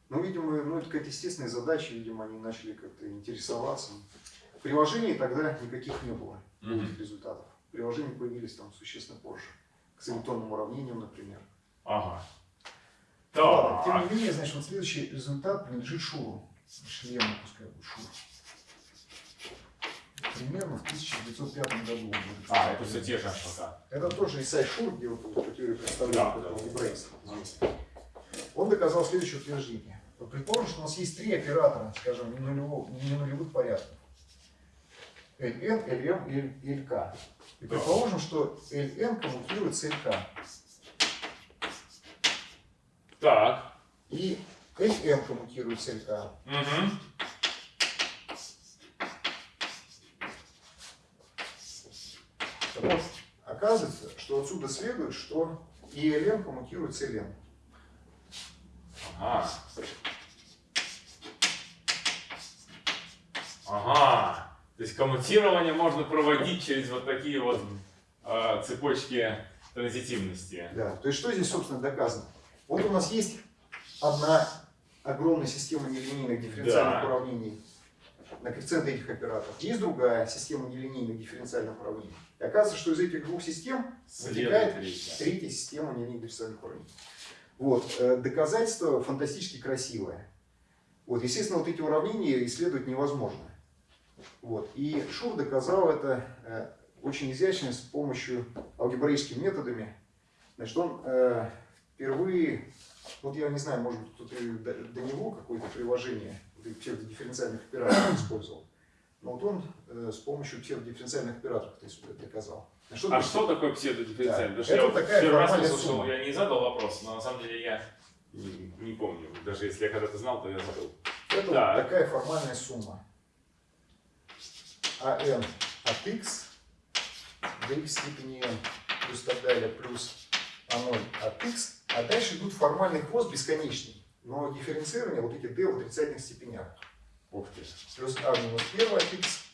Ну, видимо, ну, это какая-то естественная задача, видимо, они начали как-то интересоваться. Приложений тогда никаких не было, Мгм. этих результатов. Приложения появились там существенно позже. К солитонным уравнениям, например. Ага. Ну Ладно, тем не менее, значит, вот следующий результат принадлежит Шуру. Шлему, пускай будет Шур. Примерно в 1905 году. будет А, это все те же пока. Это тоже Исай Шур, где вот по теории представления Да, вот да. алгебраиста. Он доказал следующее утверждение. Предположим, что у нас есть три оператора, скажем, не, нулевого, не нулевых порядков. Ln, Lm и Lk. И Да. предположим, что Ln коммутирует с Lk. Так. И Lm коммутирует с Lk. Угу. Так вот, оказывается, что отсюда следует, что и Ln коммутирует с Ln. Ага. Ага. То есть коммутирование можно проводить через вот такие вот э, цепочки транзитивности. Да. То есть что здесь, собственно, доказано? Вот у нас есть одна огромная система нелинейных дифференциальных Да. уравнений на коэффициенты этих операторов. Есть другая система нелинейных дифференциальных уравнений. И оказывается, что из этих двух систем вытекает третья. третья система нелинейных дифференциальных уравнений. Вот. э, Доказательство фантастически красивое. Вот, естественно, вот эти уравнения исследовать невозможно. Вот. И Шур доказал это э, очень изящно с помощью алгебраическими методами. Значит, он э, впервые, вот я не знаю, может быть, и до, него какое-то приложение псевдодифференциальных операторов использовал. Но вот он э, с помощью псевдодифференциальных операторов это доказал. А что А что такое псевдодифференциальный? Да. Потому что Это я первый раз услышал, сумма. я не задал вопрос, но на самом деле я не, не помню. Даже если я когда-то знал, то я забыл. Это Так. вот такая формальная сумма. АН от x до x степени n плюс так далее, плюс А0 от x. А дальше идут формальный хвост бесконечный. Но дифференцирование вот эти d в отрицательных степенях. Ух ты. Плюс А минус 1 от x,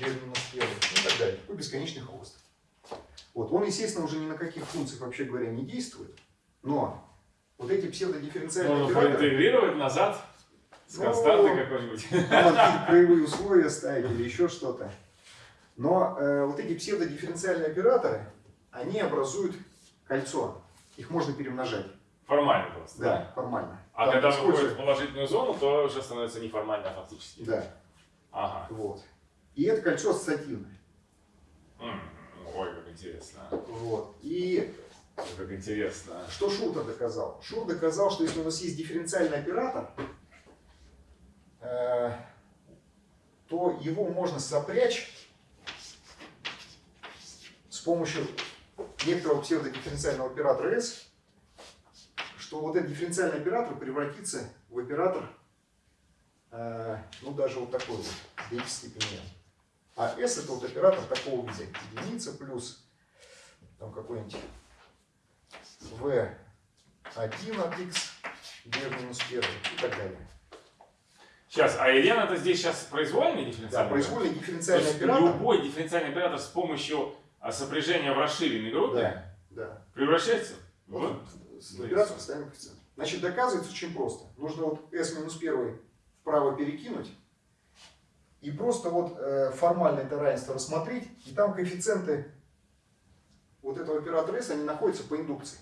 d минус 1 и так далее. Такой бесконечный хвост. Вот. Он, естественно, уже ни на каких функциях, вообще говоря, не действует. Но вот эти псевдодифференциальные Можно операторы... проинтегрировать назад с Ну, константой какой-нибудь. Какие-то краевые условия ставить или еще что-то. Но э, вот эти псевдодифференциальные операторы, они образуют кольцо. Их можно перемножать. Формально просто. Да, формально. А Там когда выходит в положительную зону, то уже становится неформально, а фактически. Да, Ага. вот. И это кольцо ассоциативное. М, Ой, как интересно. Вот. И Как интересно. что Шуртер доказал? Шур доказал, что если у нас есть дифференциальный оператор, то его можно сопрячь с помощью некоторого псевдодифференциального оператора S, что вот этот дифференциальный оператор превратится в оператор, э, ну даже вот такой вот, d в степени. А S это вот оператор такого вида, единица плюс там какой-нибудь v1 от x, в минус 1 и так далее. Сейчас, а Елена это здесь сейчас произвольный Да, дифференциальный? произвольный То дифференциальный есть оператор. любой дифференциальный оператор с помощью а, сопряжения в расширенной группе Да, да. превращается в... Вот, с операцией постоянного коэффициента. Значит, доказывается очень просто. Нужно вот s минус 1 вправо перекинуть и просто вот э, формально это равенство рассмотреть, и там коэффициенты вот этого оператора s, они находятся по индукции.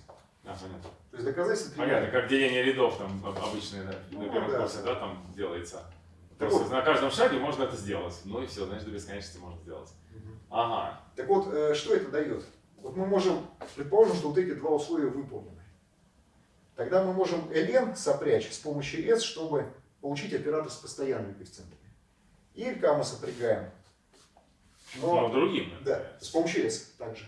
А, понятно. То есть доказательство Понятно, как деление рядов там об- обычное на, Ну, на первом да. курсе, да, там делается. Так вот. на каждом шаге можно это сделать. Ну и все, значит, до бесконечности можно сделать. Мгм. Ага. Так вот, э, что это дает? Вот мы можем, предположим, что вот эти два условия выполнены. Тогда мы можем ln сопрячь с помощью s, чтобы получить оператор с постоянными коэффициентами. И LK мы сопрягаем. Но Но, другим. да, с помощью s также.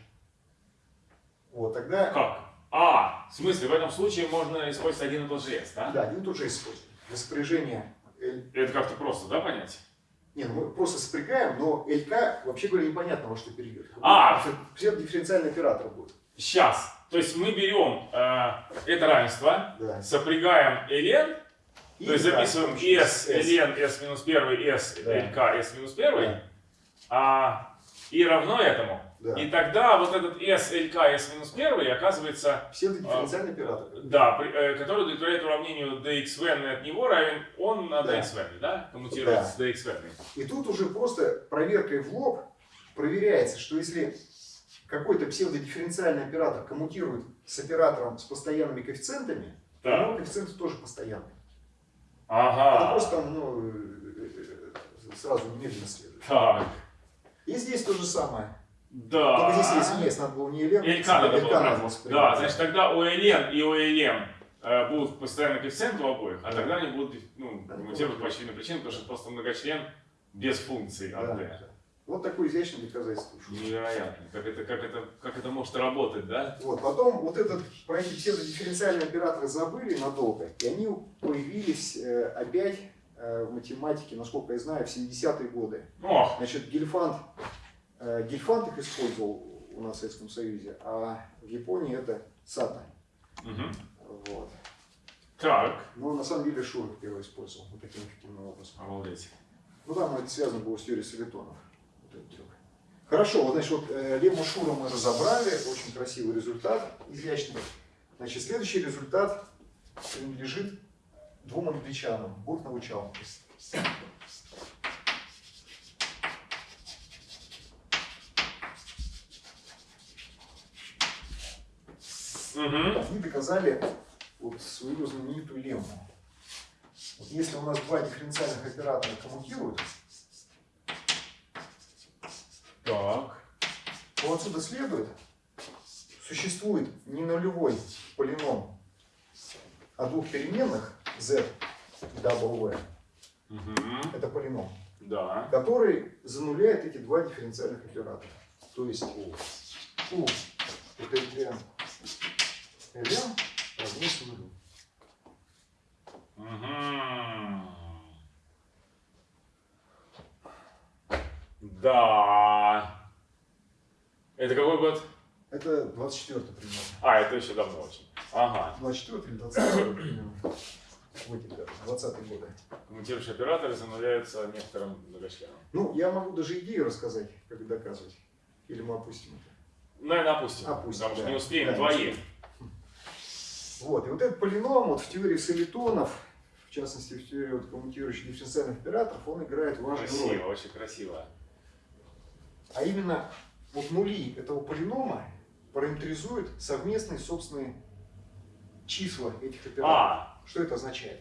Вот, тогда, Как? А, в смысле, в этом случае можно использовать один и тот же S, да? да, один и тот же используем. Для сопряжения L... Это как-то просто, да, понять? Не, ну мы просто сопрягаем, но LK, вообще говоря, непонятно, во что перейдет. А! Все дифференциальный оператор будет. Сейчас. То есть мы берем э, это равенство, Да. сопрягаем ln, И то есть записываем помощью s, ln, s минус 1, s, Да. lk, s минус 1, Да. а, и равно этому. Да. И тогда вот этот s, lk, s минус 1 оказывается, Псевдодифференциальный оператор. да, при- э, который удовлетворяет уравнению dxn от него равен он на Да. dxn, да? Коммутирует Да. с dxn. И тут уже просто проверкой в лоб проверяется, что если какой-то псевдодифференциальный оператор коммутирует с оператором с постоянными коэффициентами, то Да. него коэффициенты тоже постоянные. Это Ага. просто там, ну, э, э, сразу немедленно следует. Так. И здесь то же самое. Да. Только здесь, есть, надо было не Елен, LK надо было Да, значит тогда у LN и у э, будут постоянно коэффициенты у обоих, а Да. тогда они будут ну, Да, коммутировать да. по очевидным причинам, потому что просто многочлен без функций Да. от D. Вот такое изящное доказательство. Невероятно. Как это, как, это, как это может работать, да? Вот, потом вот этот, про эти псевдодифференциальные операторы забыли надолго, и они появились э, опять э, в математике, насколько я знаю, в 70-е годы. Ох, Значит, Гельфанд, Гельфанд их использовал у нас в Советском Союзе, а в Японии это Сата. Мгм. Вот. Так. Но на самом деле Шур первый использовал вот таким эффективным образом. Обалдеть. Ну там это связано было с теорией солитонов. Вот этот трюк. Хорошо, вот, значит, вот э, лемму Шура мы разобрали, очень красивый результат, изящный. Значит, следующий результат принадлежит двум англичанам, Буртнов и Чалмерс. Угу. Они доказали вот свою знаменитую лемму. Вот если у нас два дифференциальных оператора коммутируют, Так. то отсюда следует, существует не нулевой полином, а двух переменных z и w, Угу. это полином, Да. который зануляет эти два дифференциальных оператора. То есть у, у это равняется нулю. Угу. Да. Это какой год? Это 24 примерно. А, это еще давно очень. Ага. 24 или 20 примерно. В эти годы, 20 годы. Коммутирующие операторы зануляются некоторым многочленом. Ну, я могу даже идею рассказать, как доказывать. Или мы опустим это. Наверное, опустим. Опустим, Потому что да. не успеем Да, твои. Вот, и вот этот полином вот в теории солитонов, в частности в теории вот коммутирующих дифференциальных операторов, он играет важную роль. Красиво, очень красиво. А именно вот нули этого полинома параметризуют совместные собственные числа этих операторов. А, Что это означает?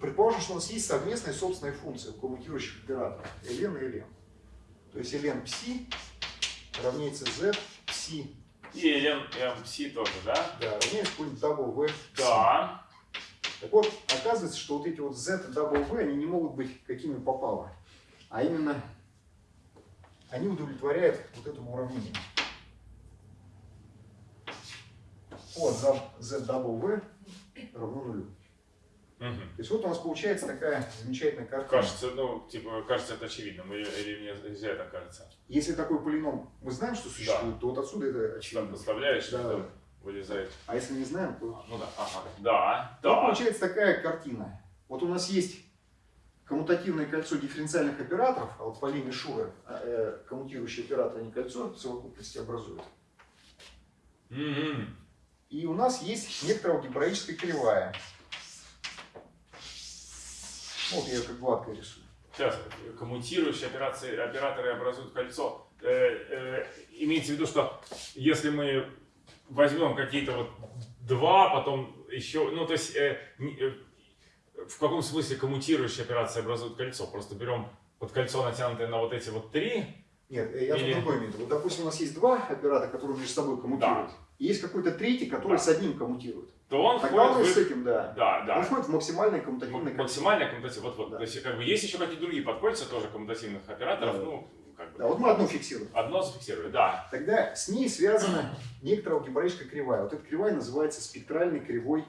Предположим, что у нас есть совместные собственные функции у коммутирующих операторов ln и ln. То есть ln psi равняется z psi, и LNMC тоже, да? да, равняется какой-нибудь psi. Да. Так вот, оказывается, что вот эти вот z и v, они не могут быть какими попало. А именно, они удовлетворяют вот этому уравнению. Вот z v равно нулю. Мгм. То есть вот у нас получается такая замечательная картина. Кажется, ну, типа, кажется это очевидным, или, или мне нельзя это кажется. Если такой полином мы знаем, что существует, то вот отсюда это Там очевидно. подставляешь, Да, да, да. вылезает. А если не знаем, то... Ну да, ага. Да, Вот да. получается такая картина. Вот у нас есть коммутативное кольцо дифференциальных операторов, а вот по линии Шура э, коммутирующие операторы, они кольцо в совокупности образуют. Мгм. И у нас есть некоторая алгебраическая кривая. Вот я как гладко рисую. Сейчас, коммутирующие операции, операторы образуют кольцо. Э, э, имеется в виду, что если мы возьмем какие-то вот два, потом еще, ну то есть э, э, в каком смысле коммутирующие операции образуют кольцо? Просто берем вот кольцо натянутое на вот эти вот три. Нет, э, я Или- тут другой имею в виду. Вот, допустим, у нас есть два оператора, которые между собой коммутируют. И есть какой-то третий, который Да. с одним коммутирует. То он Тогда он входит с в... этим, да. Да, да. Он входит в максимальное коммутативное кольцо. Максимальная коммутативная. Вот, вот. Да. То есть, как бы, есть еще какие-то другие подкольца тоже коммутативных операторов. Да. Ну, как бы. Да, вот мы одну фиксируем. Одно зафиксировали, да. Тогда с ней связана некоторая алгебраическая кривая. Вот эта кривая называется спектральной кривой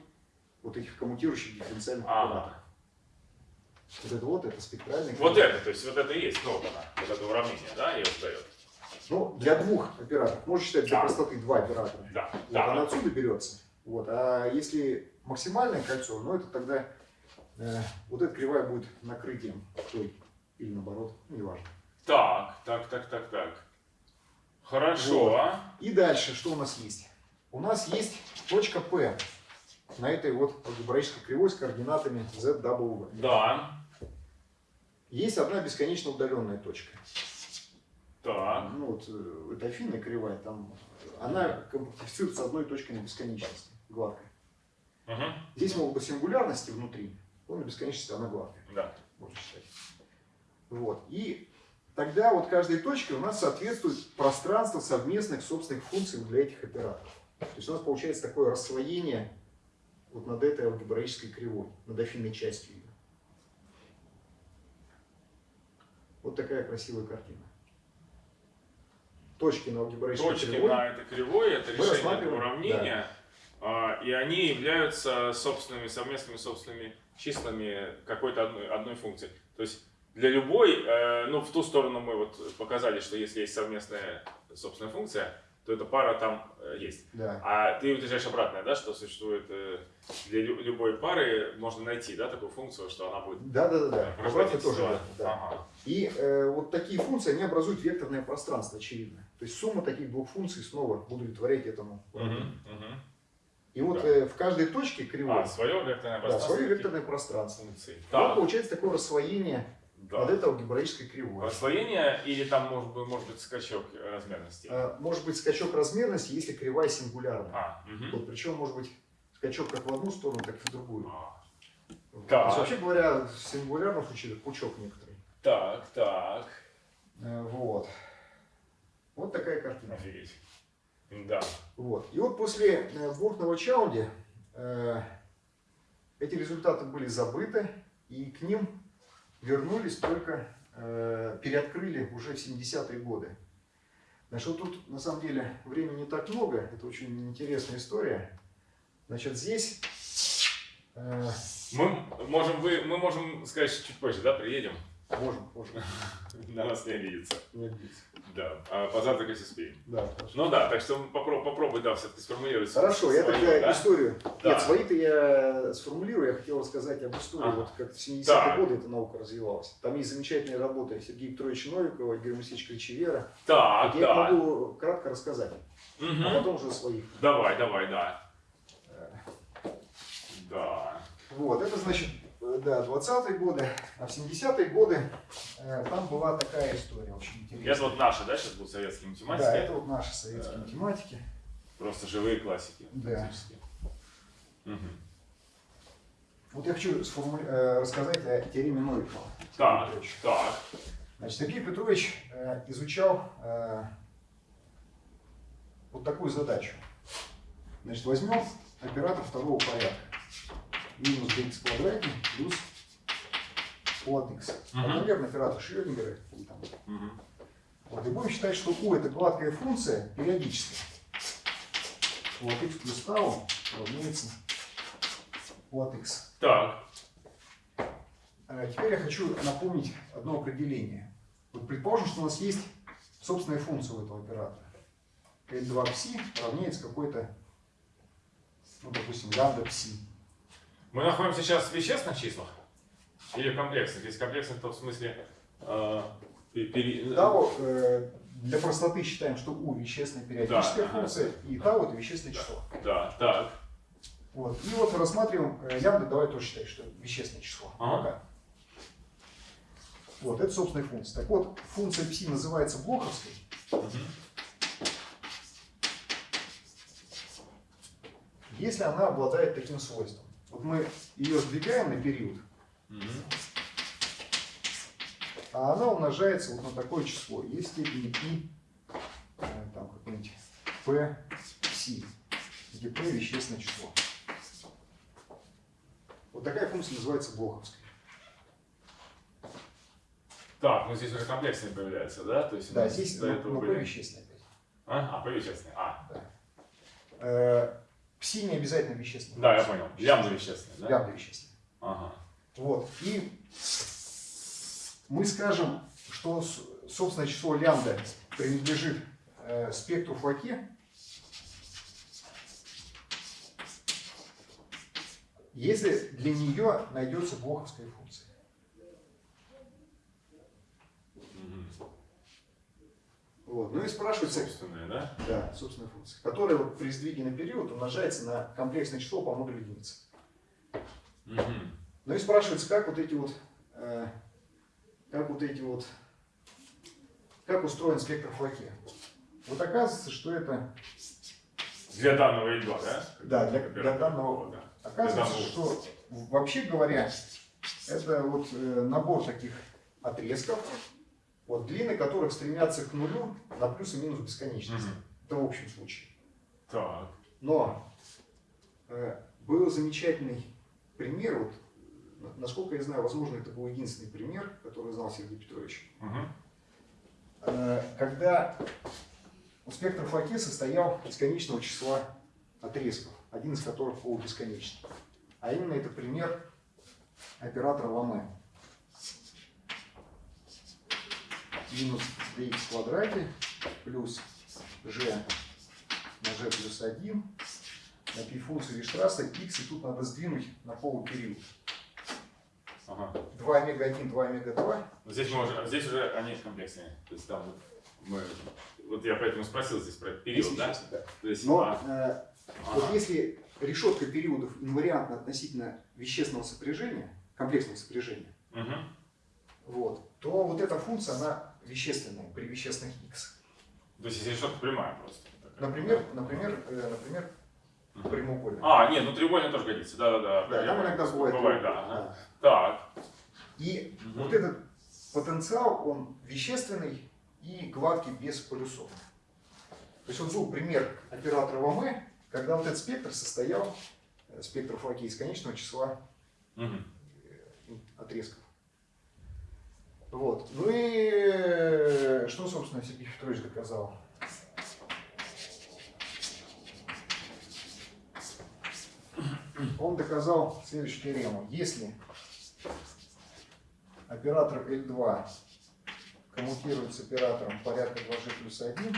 вот этих коммутирующих дифференциальных Ага. операторов. Вот это вот, это спектральная Вот кривая. это, то есть вот это и есть, ну, вот она, вот это уравнение, да, ее дает. Ну, для двух операторов. Можно считать для Да. простоты два оператора. Да, Вот да. она отсюда берется. Вот. А если максимальное кольцо, ну это тогда э, вот эта кривая будет накрытием той или наоборот, ну, неважно. Так, так, так, так, так. Хорошо. Вот. И дальше что у нас есть? У нас есть точка P на этой вот алгебраической кривой с координатами z v. Да. Есть одна бесконечно удаленная точка. Так. Ну вот это афинная кривая, там она компактифицирует с одной точкой на бесконечности, гладкой. Мгм. Здесь могут быть сингулярности внутри, но на бесконечности она гладкая, Да. можно считать. Вот. И тогда вот каждой точке у нас соответствует пространство совместных собственных функций для этих операторов. То есть у нас получается такое расслоение вот над этой алгебраической кривой, над афинной частью ее. Вот такая красивая картина. Точки на алгебраической Точки кривой. на этой кривой, это Мы решение этого уравнения, а, и они являются собственными, совместными собственными числами какой-то одной, одной функции. То есть для любой, э, ну в ту сторону мы вот показали, что если есть совместная собственная функция, то эта пара там э, есть. Да. А ты утверждаешь обратное, да, что существует э, для лю- любой пары можно найти, да, такую функцию, что она будет Да, да, да, да. э, Обратно тоже да. да. Ага. И э, вот такие функции, они образуют векторное пространство, очевидно. То есть сумма таких двух функций снова удовлетворяет этому. И вот Да. э, в каждой точке кривой, А, свое векторное да, пространство. свое векторное пространство. функции. Вот получается такое расслоение да. над этой алгебраической кривой. Расслоение или там может быть, может быть скачок размерности? Э, может быть скачок размерности, если кривая сингулярная. А, мгм. Вот, причем может быть скачок как в одну сторону, так и в другую. А, Вот. Так. То есть, вообще говоря, в сингулярном случае пучок некоторый. Так, так. Э, вот. Вот такая картина. Офигеть. Да. Вот. И вот после э, Бурхнова Чаунди э, эти результаты были забыты, и к ним вернулись только, э, переоткрыли уже в 70-е годы. Значит, вот тут на самом деле времени не так много, это очень интересная история. Значит, здесь э, Мы можем, вы, мы можем сказать, чуть позже, да, приедем? Можем, можем, На нас не обидится. не обидеться. Да. А позавтракать успеем. Да, хорошо. Ну да, так что попробуй, попробуй да, все-таки сформулировать. Хорошо, я тогда да? историю. Да. Нет, свои-то я сформулирую, я хотел рассказать об истории, Ага. вот как в 70-е Так. годы эта наука развивалась. Там есть замечательные работы Сергея Петровича Новикова, Игоря Моисеевича Ключевера. Так, я их да. могу кратко рассказать, Мгм. а потом уже своих. Давай, давай, да. Да. Вот, это значит, э, да, 20-е годы, а в 70-е годы э, там была такая история очень интересная. Это вот наши, да, сейчас будут советские математики? Да, это вот наши советские Да. математики. Просто живые классики. Да. Мгм. Вот я хочу сформули- э, рассказать о теореме Новикова. Так, так. Значит, Сергей Петрович э, изучал э, вот такую задачу. Значит, возьмем оператор второго порядка. Минус dx в квадрате плюс от x. Например, оператор Шрёдингера. Вот, и будем считать, что u это гладкая функция периодическая. Вот x плюс тау равняется от x. Так. А Теперь я хочу напомнить одно определение. Вот предположим, что у нас есть собственная функция у этого оператора. L2 пси равняется какой-то, ну, допустим, лямбда пси. Мы находимся сейчас в вещественных числах? Или в комплексных? Если комплексных, то в смысле... э, пе- пере- Тау, э, для простоты считаем, что u вещественная периодическая Да, функция, и тау это вещественное число. Да, так. Вот. И вот рассматриваем э, лямбда, давай тоже считать, что вещественное число. Ага. Пока. Вот, это собственная функция. Так вот, функция пси называется блоковской, Мгм. если она обладает таким свойством. Вот мы ее сдвигаем на период, Мгм. а она умножается вот на такое число. Есть степени и э, там какой-нибудь p пси, где p вещественное число. Вот такая функция называется блоковской. Так, ну здесь уже комплексные появляются, да? То есть Да, здесь ну, этого ну, p были- вещественное опять. А, а, по вещественной. А, Э, Пси не обязательно вещественное. да, я понял. Лямбда вещественная, да? Лямбда вещественное. Ага. Вот. И мы скажем, что собственное число лямбда принадлежит э, спектру Фуаке, если для нее найдется блоковская функция. Вот. Ну и спрашивается, Собственная, да? да, собственная функция, которая вот при сдвиге на период умножается на комплексное число по модулю единицы. Мгм. Ну и спрашивается, как вот эти вот, э, как вот эти вот, как устроен спектр Фуаке. Вот оказывается, что это, Для данного L2, да? Да, для- для данного- да. оказывается, Для что вообще говоря, это вот э, набор таких отрезков, вот длины которых стремятся к нулю на плюс и минус бесконечности. Мгм. Это в общем случае. Так. Но э, был замечательный пример, вот, на- насколько я знаю, возможно, это был единственный пример, который знал Сергей Петрович, Мгм. Э, когда спектр Фуаке состоял из конечного числа отрезков, один из которых полубесконечный. А именно это пример оператора Ламе. Минус dx в квадрате плюс g на g плюс 1 на пи функции Виштрасса x, и тут надо сдвинуть на полупериод. Ага. 2 омега 1, 2 омега 2. Но Здесь, мы уже, здесь уже они комплексные. То есть там вот мы... Вот я поэтому спросил здесь про период, Если да? честно, да. То есть, Но а, э, ага. Вот если решетка периодов инвариантна относительно вещественного сопряжения, комплексного сопряжения, Мгм. вот, то вот эта функция, она вещественная при вещественных x. То есть если что-то прямая просто. Например, например, э, например, прямоугольная. А, нет, ну треугольник тоже годится. Да-да-да. да, там иногда бывает. Бывает, да. да. Так. И Мгм. вот этот потенциал, он вещественный и гладкий без полюсов. То есть вот был пример оператора ВМ, когда вот этот спектр состоял, э, спектр Фуаке из конечного числа Мгм. отрезков. Вот. Ну и что, собственно, Сергей Петрович доказал? Он доказал следующую теорему. Если оператор L2 коммутирует с оператором порядка 2G плюс 1,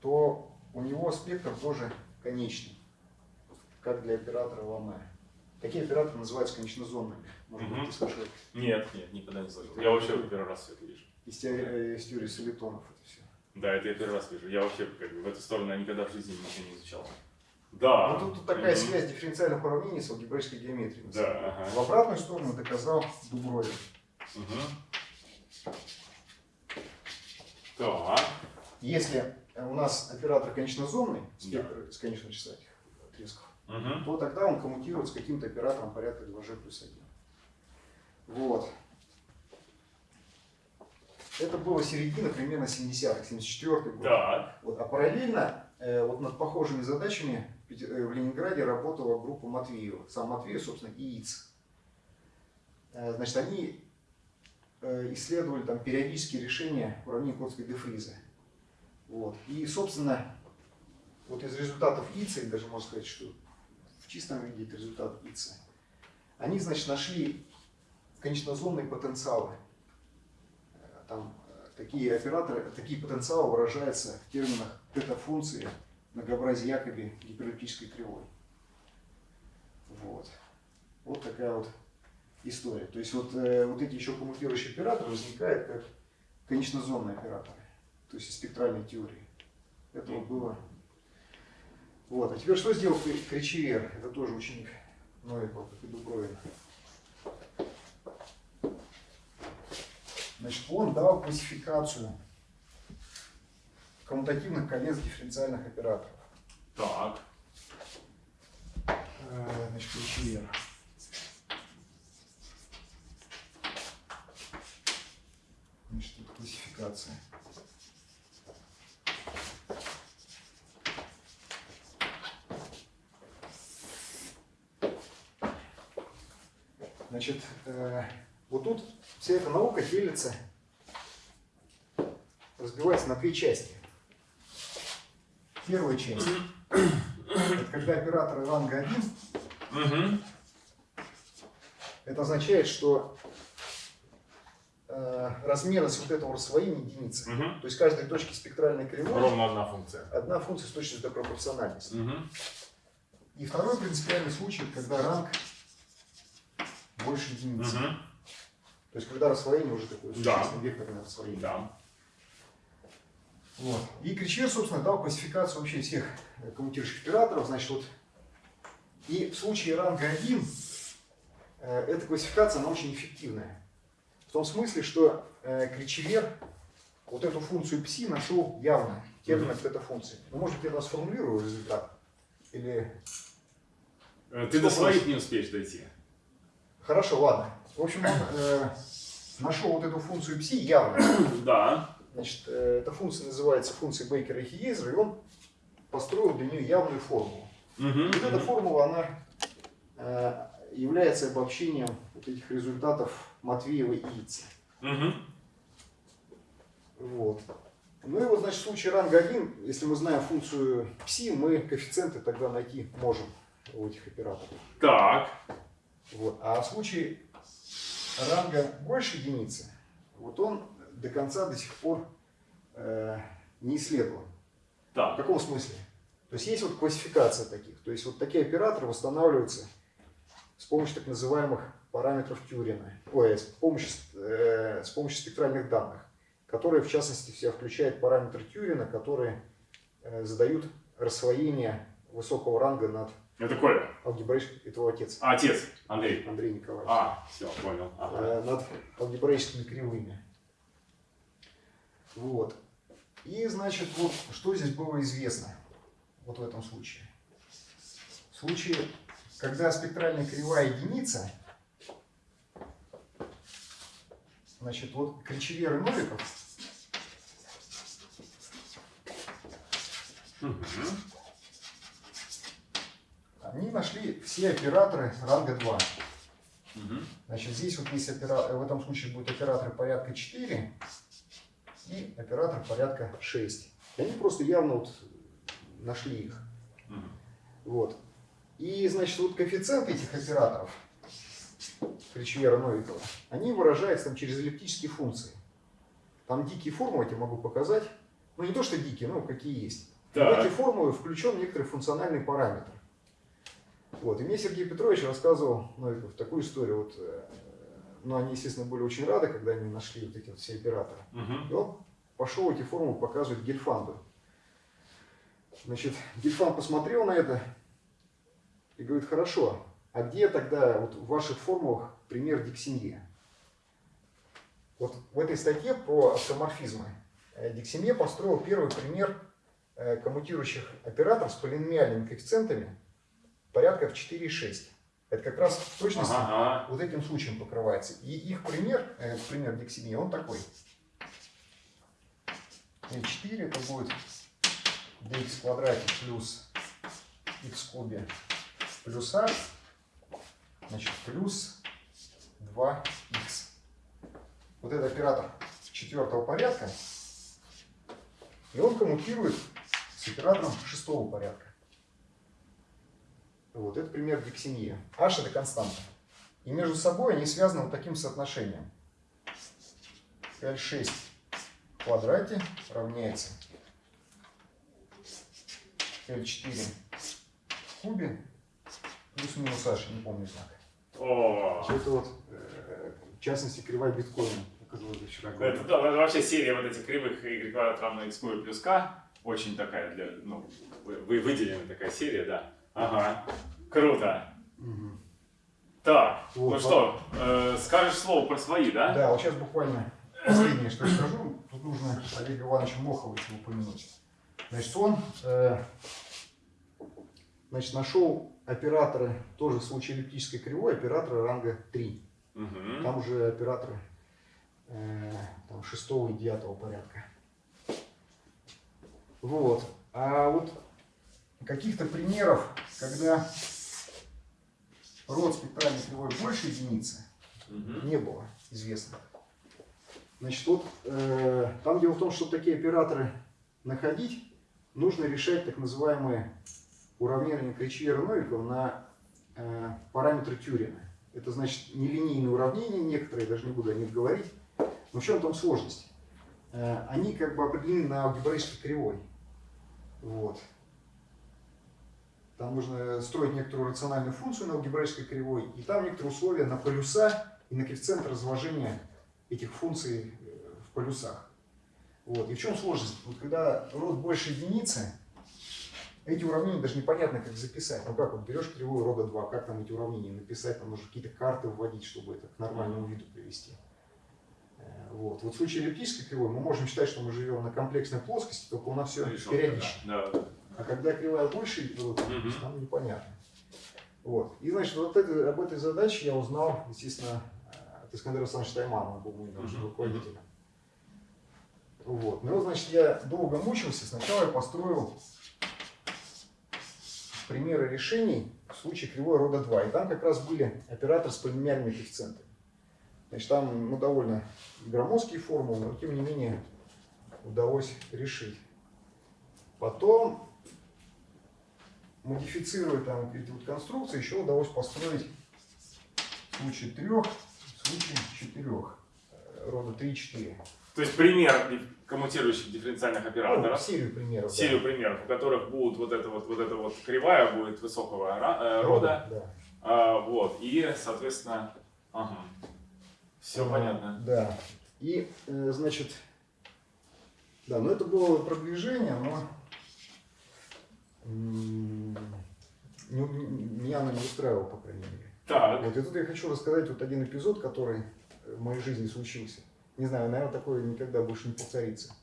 то у него спектр тоже конечный, как для оператора Ламе. Такие операторы называются конечнозонными. Может быть, ты слышал Нет, нет, никогда не слышал. Я вообще первый раз все это вижу. из теории, э, из теории солитонов это все. Да, это я первый раз вижу. Я вообще как бы, в эту сторону никогда в жизни ничего не изучал. Да. Ну, тут, тут такая Мгм. связь дифференциальных уравнений с алгебраической геометрией. Да, ага. В обратную сторону доказал Дубровин. Так. Если у нас оператор конечнозонный, спектр с конечного числа этих отрезков, Мгм. то тогда он коммутирует с каким-то оператором порядка 2g плюс 1. Вот. Это было середина примерно 70-х, 74 год. Так. Вот, а параллельно э, вот над похожими задачами в э, в Ленинграде работала группа Матвеева. Сам Матвеев, собственно, и ИЦ. Э, значит, они э, исследовали там периодические решения уравнений Котской де Фриза. Вот. И, собственно, вот из результатов ИЦа, и даже можно сказать, что чистом виде это результат ИЦа, они, значит, нашли конечнозонные потенциалы. Э, Там э, такие операторы, такие потенциалы выражаются в терминах тета-функции многообразия Якоби гипереллиптической кривой. Вот. Вот такая вот история. То есть вот, э, вот эти еще коммутирующие операторы возникают как конечнозонные операторы. То есть из спектральной теории. Это вот было. Вот. А теперь что сделал Кри- Кричевер? Это тоже ученик Новикова, как и Дубровина. Значит, он дал классификацию коммутативных колец дифференциальных операторов. Так. Э, Значит, Кричевер. Значит, классификация. Значит, э, вот тут вся эта наука делится, разбивается на две части. Первая часть – это когда операторы ранга 1 Мгм. Это означает, что э, размерность вот этого рассвоения единицы. Мгм. То есть каждой точки спектральной кривой Ровно одна функция. одна функция с точностью до пропорциональности. Мгм. И второй принципиальный случай, когда ранг больше единицы. Мгм. То есть когда рассвоение уже такое Да. существенное векторное рассвоение. Да. Вот. И Кричер, собственно, дал классификацию вообще всех э, коммутирующих операторов. Значит, вот и в случае ранга 1 э, эта классификация, она очень эффективная. В том смысле, что э, Кричевер вот эту функцию пси нашел явно, термин эта функции. Ну, может быть, я вас сформулирую результат? Или... Э, Ты до своих не успеешь дойти. Хорошо, ладно. В общем, он э, нашел вот эту функцию пси явно. Да. Значит, э, эта функция называется функцией Бейкера и Хиезера, и он построил для нее явную формулу. Мгм. Вот эта формула, она э, является обобщением вот этих результатов Матвеева и Ица. Мгм. Вот. Ну и вот, значит, в случае ранга 1, если мы знаем функцию пси, мы коэффициенты тогда найти можем у этих операторов. Так. Вот. А в случае ранга больше единицы, вот он до конца до сих пор э, не исследован. В Так. каком смысле? То есть есть вот классификация таких. То есть вот такие операторы восстанавливаются с помощью так называемых параметров Тюрина. Ой, с помощью, э, с помощью спектральных данных, которые в частности в себя включают параметр Тюрина, которые э, задают рассвоение высокого ранга над Это Коля. алгебраическим, это его отец, А, отец. Андрей. Андрей Николаевич, А, все, понял. Ага. э, над алгебраическими кривыми. Вот. И, значит, вот что здесь было известно вот в этом случае. В случае, когда спектральная кривая единица, значит, вот Кричевер и Новиков, Мгм. Они нашли все операторы ранга 2. Мгм. Значит, здесь вот есть опера... в этом случае будут операторы порядка 4 и оператор порядка 6. И они просто явно вот нашли их. Мгм. Вот. И, значит, вот коэффициенты этих операторов, Кричевера Новикова, они выражаются там через эллиптические функции. Там дикие формулы, я тебе могу показать. Ну, не то, что дикие, но какие есть. В Так. эти формулы включен некоторый функциональный параметр. Вот. И мне Сергей Петрович рассказывал Новиков такую историю. Вот, э, ну, они, естественно, были очень рады, когда они нашли вот эти вот все операторы. Мгм. И он пошел эти формулы показывать Гельфанду. Значит, Гельфанд посмотрел на это и говорит, хорошо, а где тогда вот в ваших формулах пример Диксинье? Вот в этой статье про автоморфизмы э, Диксинье построил первый пример э, коммутирующих операторов с полиномиальными коэффициентами порядка в 4,6. Это как раз в точности Ага, вот этим случаем покрывается. И их пример, э, пример дексимии, он такой. L4 это будет dx в квадрате плюс x в кубе плюс a, значит, плюс 2x. Вот это оператор четвертого порядка, и он коммутирует с оператором шестого порядка. Вот, это пример дексинии. H это константа. И между собой они связаны вот таким соотношением. L6 в квадрате равняется L4 в кубе плюс-минус H, не помню знак. О, Это вот, э, в частности, кривая биткоина, оказалось, я вчера это, да, это вообще серия вот этих кривых y квадрат равно x плюс k. Очень такая, для, ну, вы, вы- выделенная такая серия, да. Ага, круто. Мгм. Так, Вот, ну что, э, скажешь слово про свои, да? Да, вот сейчас буквально последнее, что я скажу. Тут нужно Олега Ивановича Моховича упомянуть. Значит, он э, значит, нашел операторы, тоже в случае эллиптической кривой, операторы ранга 3. Мгм. Там уже операторы э, там, шестого и девятого порядка. Вот. А вот каких-то примеров, когда род спектральной кривой больше единицы, Мгм. не было известно. Значит, вот э, там дело в том, что такие операторы находить, нужно решать так называемые уравнения Кричьера-Новикова на э, параметры Тюрина. Это значит нелинейные уравнения, некоторые, даже не буду о них говорить. Но в чем там сложность? Э, они как бы определены на алгебраической кривой. Вот. Там нужно строить некоторую рациональную функцию на алгебраической кривой, и там некоторые условия на полюса и на коэффициент разложения этих функций э, в полюсах. Вот. И в чем сложность? Вот когда род больше единицы, эти уравнения даже непонятно, как записать. Ну как, вот берешь кривую рода 2, как там эти уравнения написать, там нужно какие-то карты вводить, чтобы это к нормальному виду привести. Э, Вот. вот в случае эллиптической кривой мы можем считать, что мы живем на комплексной плоскости, только у нас все Решётка, периодично. Да, да. А когда кривая больше, Мгм. там непонятно. Вот. И значит, вот это, об этой задаче я узнал, естественно, э, от Искандера Александровича Таймана, он был научным Мгм. руководителем. Вот. Ну, значит, я долго мучился. Сначала я построил примеры решений в случае кривой рода 2. И там как раз были операторы с полиномиальными коэффициентами. Значит, там ну, довольно громоздкие формулы, но тем не менее удалось решить. Потом, модифицируя там эти вот конструкции, еще удалось построить в случае трех, в случае четырех, рода 3 и 4. То есть пример коммутирующих дифференциальных Ну, операторов. серию примеров. да. серию примеров, у которых будут вот эта вот, вот эта вот кривая будет высокого э, рода, Да. а, вот, и, соответственно, ага, все А, понятно. Да. И, э, значит, да, но это было продвижение, но меня оно не устраивало, по крайней мере. Так, Вот, и тут я хочу рассказать вот один эпизод, который в моей жизни случился. Не знаю, наверное, такое никогда больше не повторится.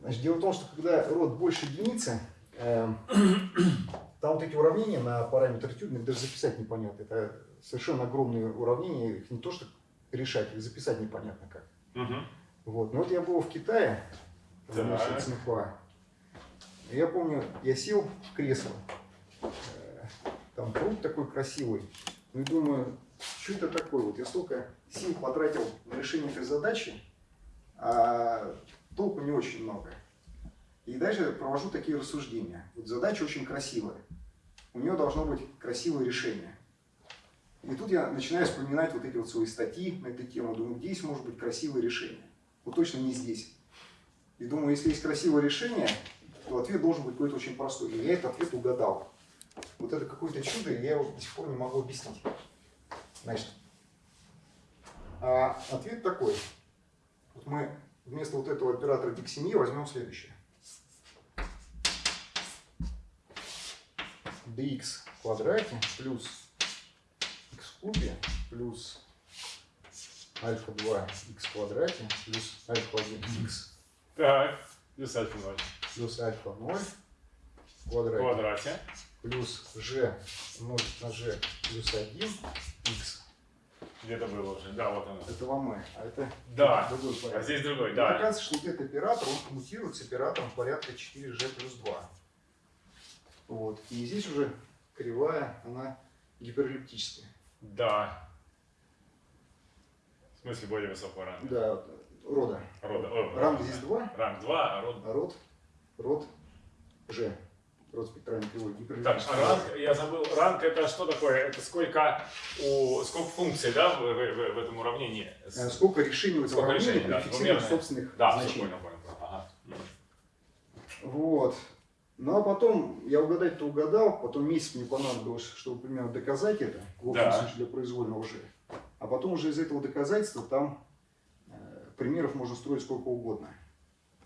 Значит, дело в том, что когда род больше единицы, эм, там вот эти уравнения на параметр тюрина их даже записать непонятно. Это совершенно огромные уравнения, их не то что решать, их записать непонятно как. мгм. Вот. Но вот я был в Китае, в Так. Я помню, я сел в кресло, э, там пруд такой красивый, ну и думаю, что это такое? Вот я столько сил потратил на решение этой задачи, а толку не очень много. И дальше провожу такие рассуждения. Вот задача очень красивая. У нее должно быть красивое решение. И тут я начинаю вспоминать вот эти вот свои статьи на эту тему. Думаю, здесь может быть красивое решение? Вот точно не здесь. И думаю, если есть красивое решение, то ответ должен быть какой-то очень простой. И я этот ответ угадал. Вот это какое-то чудо, и я его до сих пор не могу объяснить. Значит, а ответ такой. Вот мы вместо вот этого оператора диксемии возьмем следующее. dx в квадрате плюс x в кубе плюс альфа 2 x в квадрате плюс альфа 1 x. так, плюс альфа ноль. Плюс альфа 0 в квадрате квадрате. плюс g умножить на g плюс 1 x. Где-то было уже. Да, вот оно. Это вам а это Да. другой А порядок. здесь другой, да. Оказывается, что вот этот оператор, он коммутирует с оператором порядка 4g плюс 2. Вот. И здесь уже кривая, она гиперэллиптическая. Да. В смысле более высокого ранга. Да, рода. Рода. О, Ранг да. здесь 2, Ранг 2, а род... а род, род G. Род спектральной кривой Так, а ранг, я забыл, ранг это что такое? Это сколько, у, сколько функций, да, в, в- в- этом уравнении? Э, Сколько решений в этом Сколько уравнении решений, да, при двумерное. фиксировании собственных Да, значений. понял, понял. Ага. Вот. Ну а потом, я угадать-то угадал, потом месяц мне понадобилось, чтобы примерно доказать это, в общем Да. случае для произвольного же. А потом уже из этого доказательства там э, примеров можно строить сколько угодно.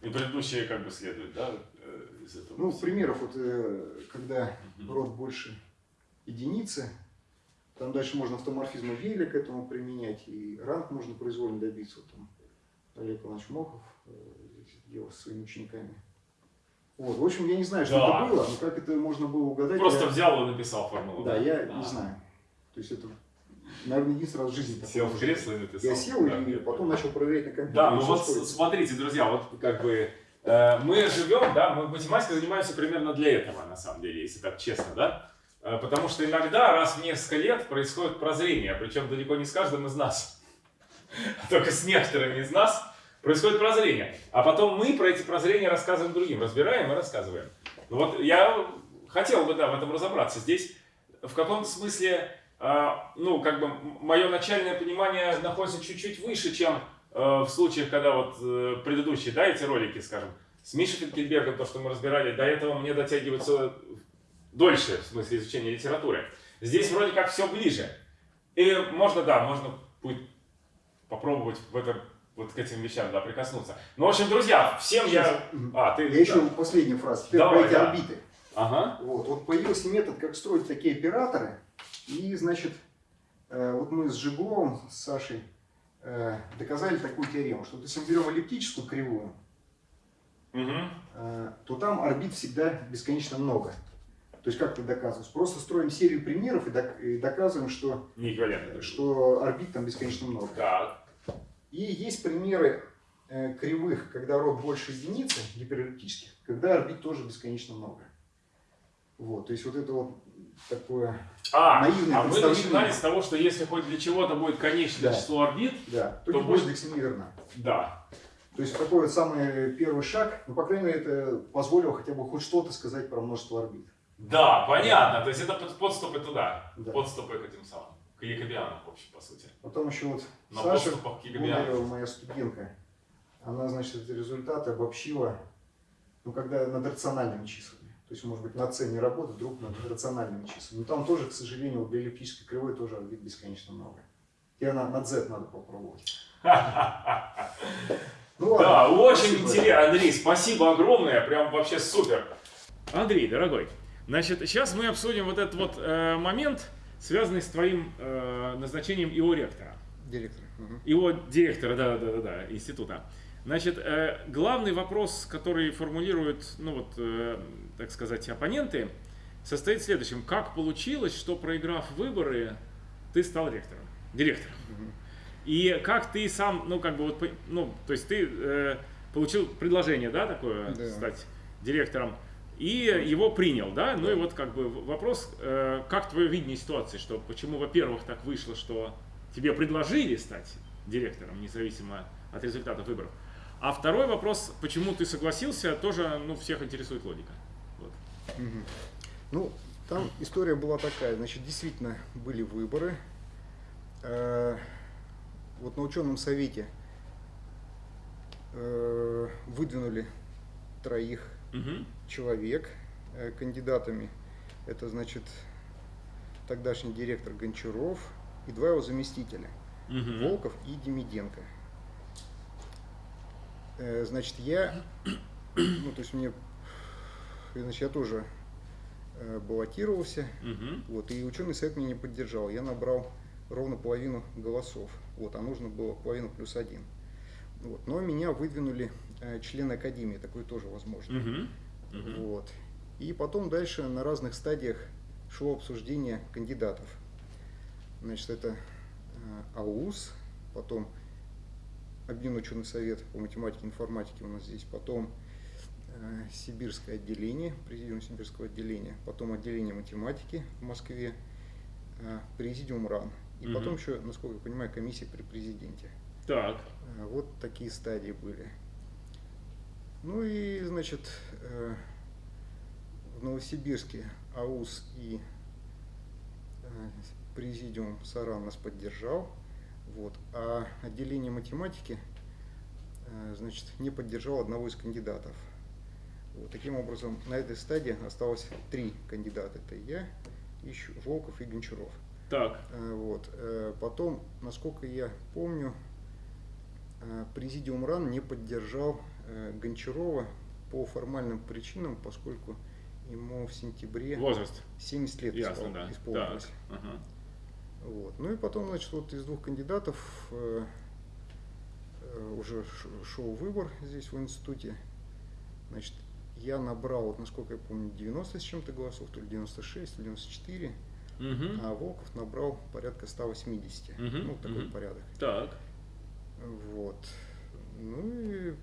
И предыдущие как бы следуют, да, э, из этого? Ну, примеров, вот, э, когда род больше единицы, там дальше можно автоморфизм Вейля к этому применять, и ранг можно произвольно добиться. Вот там Олег Иванович Мохов э, делал со своими учениками. Вот, в общем, я не знаю, что Да. это было, но как это можно было угадать, Просто я- взял и написал формулу. да, я А. не знаю. То есть это, наверное, единственный раз в жизни Сел в кресло и написал. Я сел Да, и нет, потом начал проверять на компьютере. Да, ну вот с- смотрите, друзья, вот как бы э, мы живем, да, мы математикой занимаемся примерно для этого, на самом деле, если так честно, да. Э, Потому что иногда раз в несколько лет происходит прозрение, причем далеко не с каждым из нас, а только с некоторыми из нас происходит прозрение. А потом мы про эти прозрения рассказываем другим, разбираем и рассказываем. Ну вот я хотел бы, да, в этом разобраться. Здесь в каком-то смысле, ну, как бы мое начальное понимание находится чуть-чуть выше, чем э, в случаях, когда вот э, предыдущие, да, эти ролики, скажем, с Мишей Финкельбергом, то, что мы разбирали, до этого мне дотягивается дольше, в смысле изучения литературы. Здесь вроде как все ближе. И можно, да, можно будет попробовать в этом, вот к этим вещам, да, прикоснуться. Ну, в общем, друзья, всем я... Сейчас. А, ты... Я еще да. последнюю фразу. Теперь Давай, про эти да. орбиты. Ага. Вот, вот появился метод, как строить такие операторы. И, значит, э, вот мы с Жигловым, с Сашей, э, доказали такую теорему, что если мы берем эллиптическую кривую, э, то там орбит всегда бесконечно много. То есть как это доказывается? Просто строим серию примеров и, док- и доказываем, что, что орбит там бесконечно много. Так. И есть примеры кривых, когда род больше единицы, гиперэллиптических, когда орбит тоже бесконечно много. Вот, то есть вот это вот такое, А, Наивное а мы начинали с того, что если хоть для чего-то будет конечное Да. число орбит, да, то То будет- индекс неверно. да. То есть такой вот самый первый шаг, ну, по крайней мере, это позволило хотя бы хоть что-то сказать про множество орбит. Да, понятно. То есть это под- подступы туда. Да. Подступы к этим самым. К якобианам, в общем, по сути. Потом еще вот На Саша. Гундарева, моя студентка, она, значит, эти результаты обобщила, ну, когда над рациональными числами. То есть, может быть, на c не работает, вдруг над рациональными числами. Но там тоже, к сожалению, для эллиптической кривой тоже орбит бесконечно много. И она над z надо попробовать. Ну ладно. Да, очень спасибо. интересно. Андрей, спасибо огромное, прям вообще супер. Андрей, дорогой, значит, сейчас мы обсудим вот этот вот э, момент, связанный с твоим э, назначением ИО ректора. Директор. Мгм. Его директора, да, да, да, да, института. Значит, э, главный вопрос, который формулируют, ну вот, э, так сказать, оппоненты, состоит в следующем. Как получилось, что проиграв выборы, ты стал ректором, директором? И как ты сам, ну, как бы вот, ну, то есть ты э, получил предложение, да, такое, Да. стать директором, и его принял, да? Ну и вот как бы вопрос, э, как твое видение ситуации, что почему, во-первых, так вышло, что тебе предложили стать директором, независимо от результатов выборов. А второй вопрос, почему ты согласился, тоже, ну, всех интересует логика. Вот. Мгм. Ну, там история была такая. Значит, действительно были выборы. Э, Вот на ученом совете э, выдвинули троих Мгм. человек э, кандидатами. Это, значит, тогдашний директор Гончаров и два его заместителя. Мгм. Волков и Демиденко. Э, Значит, я, ну, то есть мне, значит, я тоже э, баллотировался, Мгм. вот, и ученый совет меня не поддержал. Я набрал ровно половину голосов, вот, а нужно было половину плюс один. Вот. Но меня выдвинули э, члены академии, такое тоже возможно. Угу. Угу. Вот. И потом дальше на разных стадиях шло обсуждение кандидатов. Значит, это э, АУС, потом Объединенный ученый совет по математике и информатике у нас здесь, потом э, Сибирское отделение, президиум Сибирского отделения, потом отделение математики в Москве, э, президиум РАН. И Мгм. потом еще, насколько я понимаю, комиссия при президенте. Так. Э, Вот такие стадии были. Ну и, значит, э, в Новосибирске АУС и э, президиум САРА нас поддержал. Вот. А отделение математики э, значит, не поддержал одного из кандидатов. Вот. Таким образом, на этой стадии осталось три кандидата. Это я, Ищу- Волков и Гончаров. Так. Э, Вот. Э, Потом, насколько я помню, президиум РАН не поддержал Гончарова по формальным причинам, поскольку ему в сентябре Возраст. 70 лет Ясно, испол- да. Так. исполнилось. Ага. Вот. Ну и потом, значит, вот из двух кандидатов э, э, уже шел выбор здесь в институте. Значит, я набрал, вот, насколько я помню, 90 с чем-то голосов, то ли 96, то ли 94, Мгм. а Волков набрал порядка 180. Мгм, Ну, такой мгм. порядок. Так. Вот. Ну и,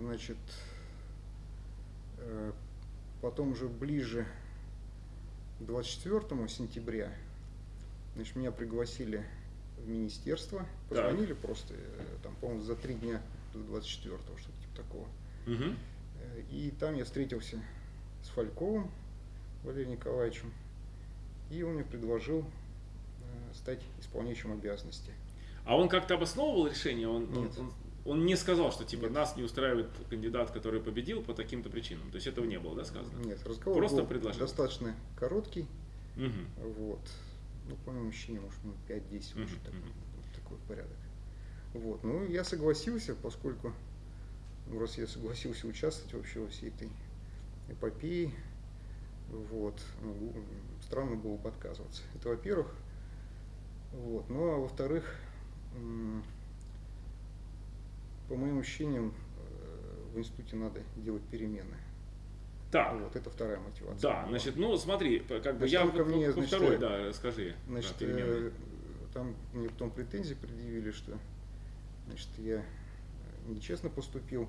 значит, э, потом уже ближе к 24 сентября, значит, меня пригласили в министерство, позвонили просто, э, там, по-моему, за три дня до 24 что-то типа такого. Э, И там я встретился с Фальковым Валерием Николаевичем, и он мне предложил э, стать исполняющим обязанности. А он как-то обосновывал решение? Он, Нет. он, он не сказал, что типа Нет. нас не устраивает кандидат, который победил по таким-то причинам. То есть этого не было, да, сказано? Нет, разговор Просто был предложил. достаточно короткий, Мгм. Вот. Ну, по моему ощущениям, может, ну, 5-10 Мгм, может, такой, такой порядок. Вот. Ну, я согласился, поскольку, ну, раз я согласился участвовать вообще во всей этой эпопее, вот, ну, странно было бы отказываться. Это во-первых. Вот. Ну, а во-вторых, по моим ощущениям, э, в институте надо делать перемены. Так. Вот, это вторая мотивация. Да, была. значит, ну смотри, как бы Значит, я ко мне, по значит, второй, э, да, расскажи. Значит, э, там мне потом претензии предъявили, что значит, я нечестно поступил,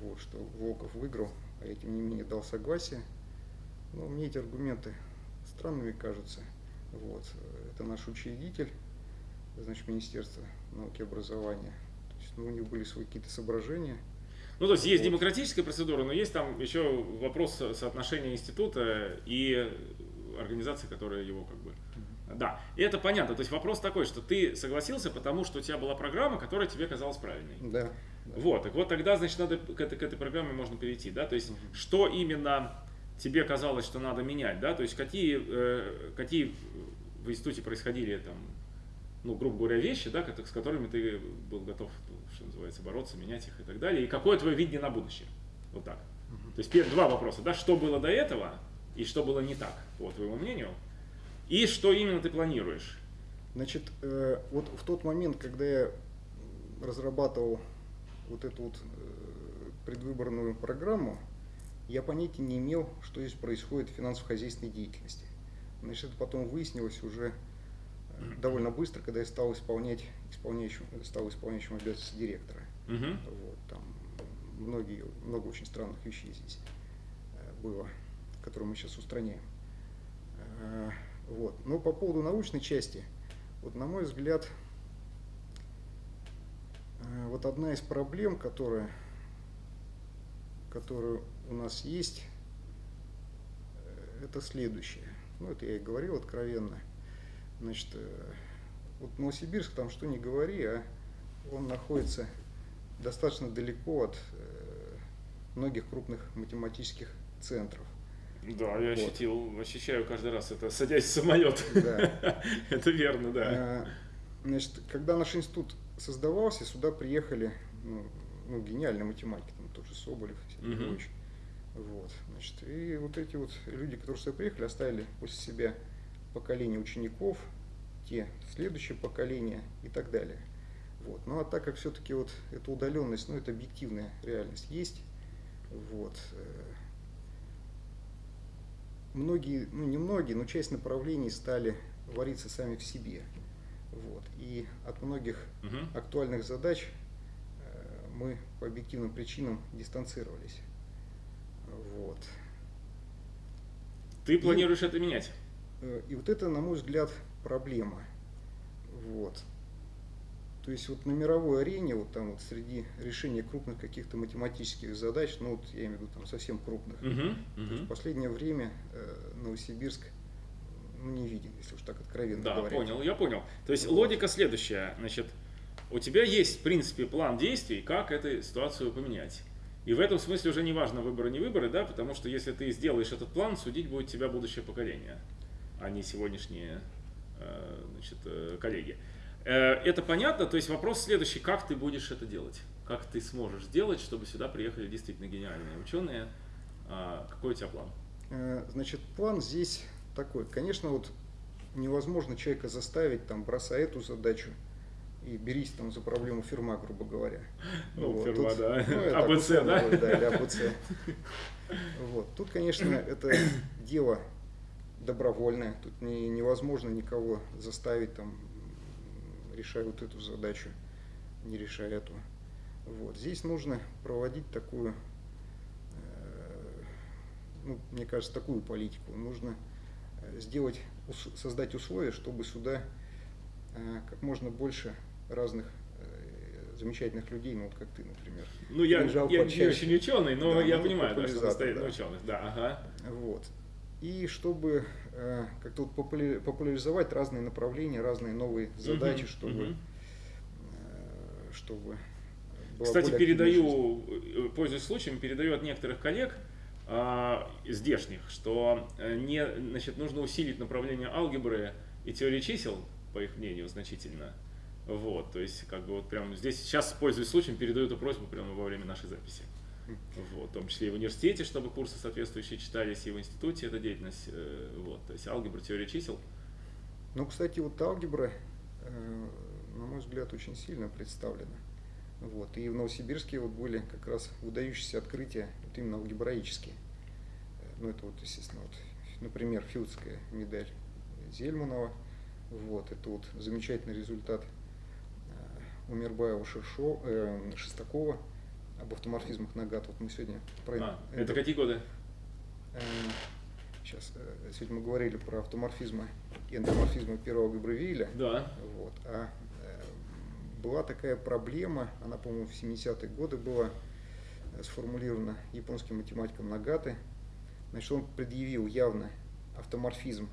вот, что Волков выиграл, а я тем не менее дал согласие. Но мне эти аргументы странными кажутся. Вот. Это наш учредитель, значит, Министерство науки и образования. То есть, ну, у них были свои какие-то соображения. Ну, то есть есть демократическая процедура, но есть там еще вопрос со- соотношения института и организации, которая его как бы... Да, и это понятно. То есть вопрос такой, что ты согласился, потому что у тебя была программа, которая тебе казалась правильной. Да. Вот, так вот тогда, значит, надо к этой, к этой программе можно перейти, да, то есть Мгм. что именно тебе казалось, что надо менять, да, то есть какие, э, какие в институте происходили там, ну, грубо говоря, вещи, да, с которыми ты был готов, что называется, бороться, менять их и так далее, и какое твое видение на будущее, вот так. То есть пер- два вопроса, да, что было до этого и что было не так, по твоему мнению, и что именно ты планируешь. Значит, э, вот в тот момент, когда я разрабатывал вот эту вот э, предвыборную программу, я понятия не имел, что здесь происходит в финансово-хозяйственной деятельности. Значит, это потом выяснилось уже э, довольно быстро, когда я стал исполнять, исполняющим, стал исполняющим обязанности директора. Мгм. Вот, там многие, много очень странных вещей здесь э, было, которые мы сейчас устраняем. Э, Вот. Но по поводу научной части, вот на мой взгляд, э, вот одна из проблем, которая, которая у нас есть, это следующее. Ну, это я и говорил откровенно. Значит, вот Новосибирск, там что не говори, а он находится достаточно далеко от э, многих крупных математических центров. Да, я Вот. ощутил, ощущаю каждый раз это, садясь в самолет. Да. Это верно, да. Э, Значит, когда наш институт создавался, сюда приехали ну, ну, гениальные математики, там тот же Соболев, Мгм. Львович. Вот, значит, и вот эти вот люди, которые сюда приехали, оставили после себя поколение учеников, те следующее поколение и так далее. Вот. Ну а так как все-таки вот эта удаленность, ну это объективная реальность есть, вот. Э, многие, ну не многие, но часть направлений стали вариться сами в себе. Вот. И от многих угу. актуальных задач э, мы по объективным причинам дистанцировались. Вот. Ты планируешь и, это менять? Э, и вот это, на мой взгляд, проблема. Вот. То есть вот на мировой арене, вот там вот среди решения крупных каких-то математических задач, ну вот я имею в виду там совсем крупных, uh -huh, uh -huh. в последнее время э, Новосибирск ну, не виден, если уж так откровенно да, говорить. Да, понял, я понял. То есть вот. логика следующая, значит, у тебя есть в принципе план действий, как эту ситуацию поменять. И в этом смысле уже не важно выборы, не выборы, да, потому что если ты сделаешь этот план, судить будет тебя будущее поколение, а не сегодняшние э, значит, э, коллеги. Э, это понятно, то есть вопрос следующий, как ты будешь это делать? Как ты сможешь сделать, чтобы сюда приехали действительно гениальные ученые? А, какой у тебя план? Э, значит, план здесь такой. Конечно, вот невозможно человека заставить, там, бросай эту задачу и берись там за проблему фирма, грубо говоря. Ну, вот, фирма, тут, да. Ну, АБЦ, да? Говорю, да, или АБЦ. Вот. Тут, конечно, это дело добровольное. Тут не, невозможно никого заставить там решай вот эту задачу, не решай эту. Вот. Здесь нужно проводить такую, э, ну, мне кажется, такую политику. Нужно э, сделать, создать условия, чтобы сюда э, как можно больше разных замечательных людей, ну вот как ты, например. Ну я, я не очень ученый, но да, я ну, понимаю, да, что состоит да. на ученых. Да, ага. Вот. И чтобы э, как-то вот популяризовать разные направления, разные новые задачи, угу, чтобы, угу. Э, чтобы Кстати, передаю, э, пользуясь случаем, передаю от некоторых коллег э, здешних, что э, не, значит, нужно усилить направление алгебры и теории чисел, по их мнению, значительно. Вот, то есть, как бы вот прямо здесь, сейчас, пользуясь случаем, передаю эту просьбу прямо во время нашей записи. Вот, в том числе и в университете, чтобы курсы соответствующие читались, и в институте эта деятельность, э, вот, то есть алгебра, теория чисел. Ну, кстати, вот алгебра, э, на мой взгляд, очень сильно представлена. Вот, и в Новосибирске вот были как раз выдающиеся открытия, вот именно алгебраические. Э, ну, это вот, естественно, вот, например, Филдская медаль Зельманова. Вот, это вот замечательный результат Умербаева Шершо, э, Шестакова об автоморфизмах Нагат. Вот мы сегодня про а, это. Это какие годы? Сейчас, э, э, сегодня мы говорили про автоморфизмы и антоморфизмы первого Габревиля. Да. Вот. А э, была такая проблема, она, по-моему, в 70-е годы была сформулирована японским математиком Нагаты. Значит, он предъявил явно автоморфизм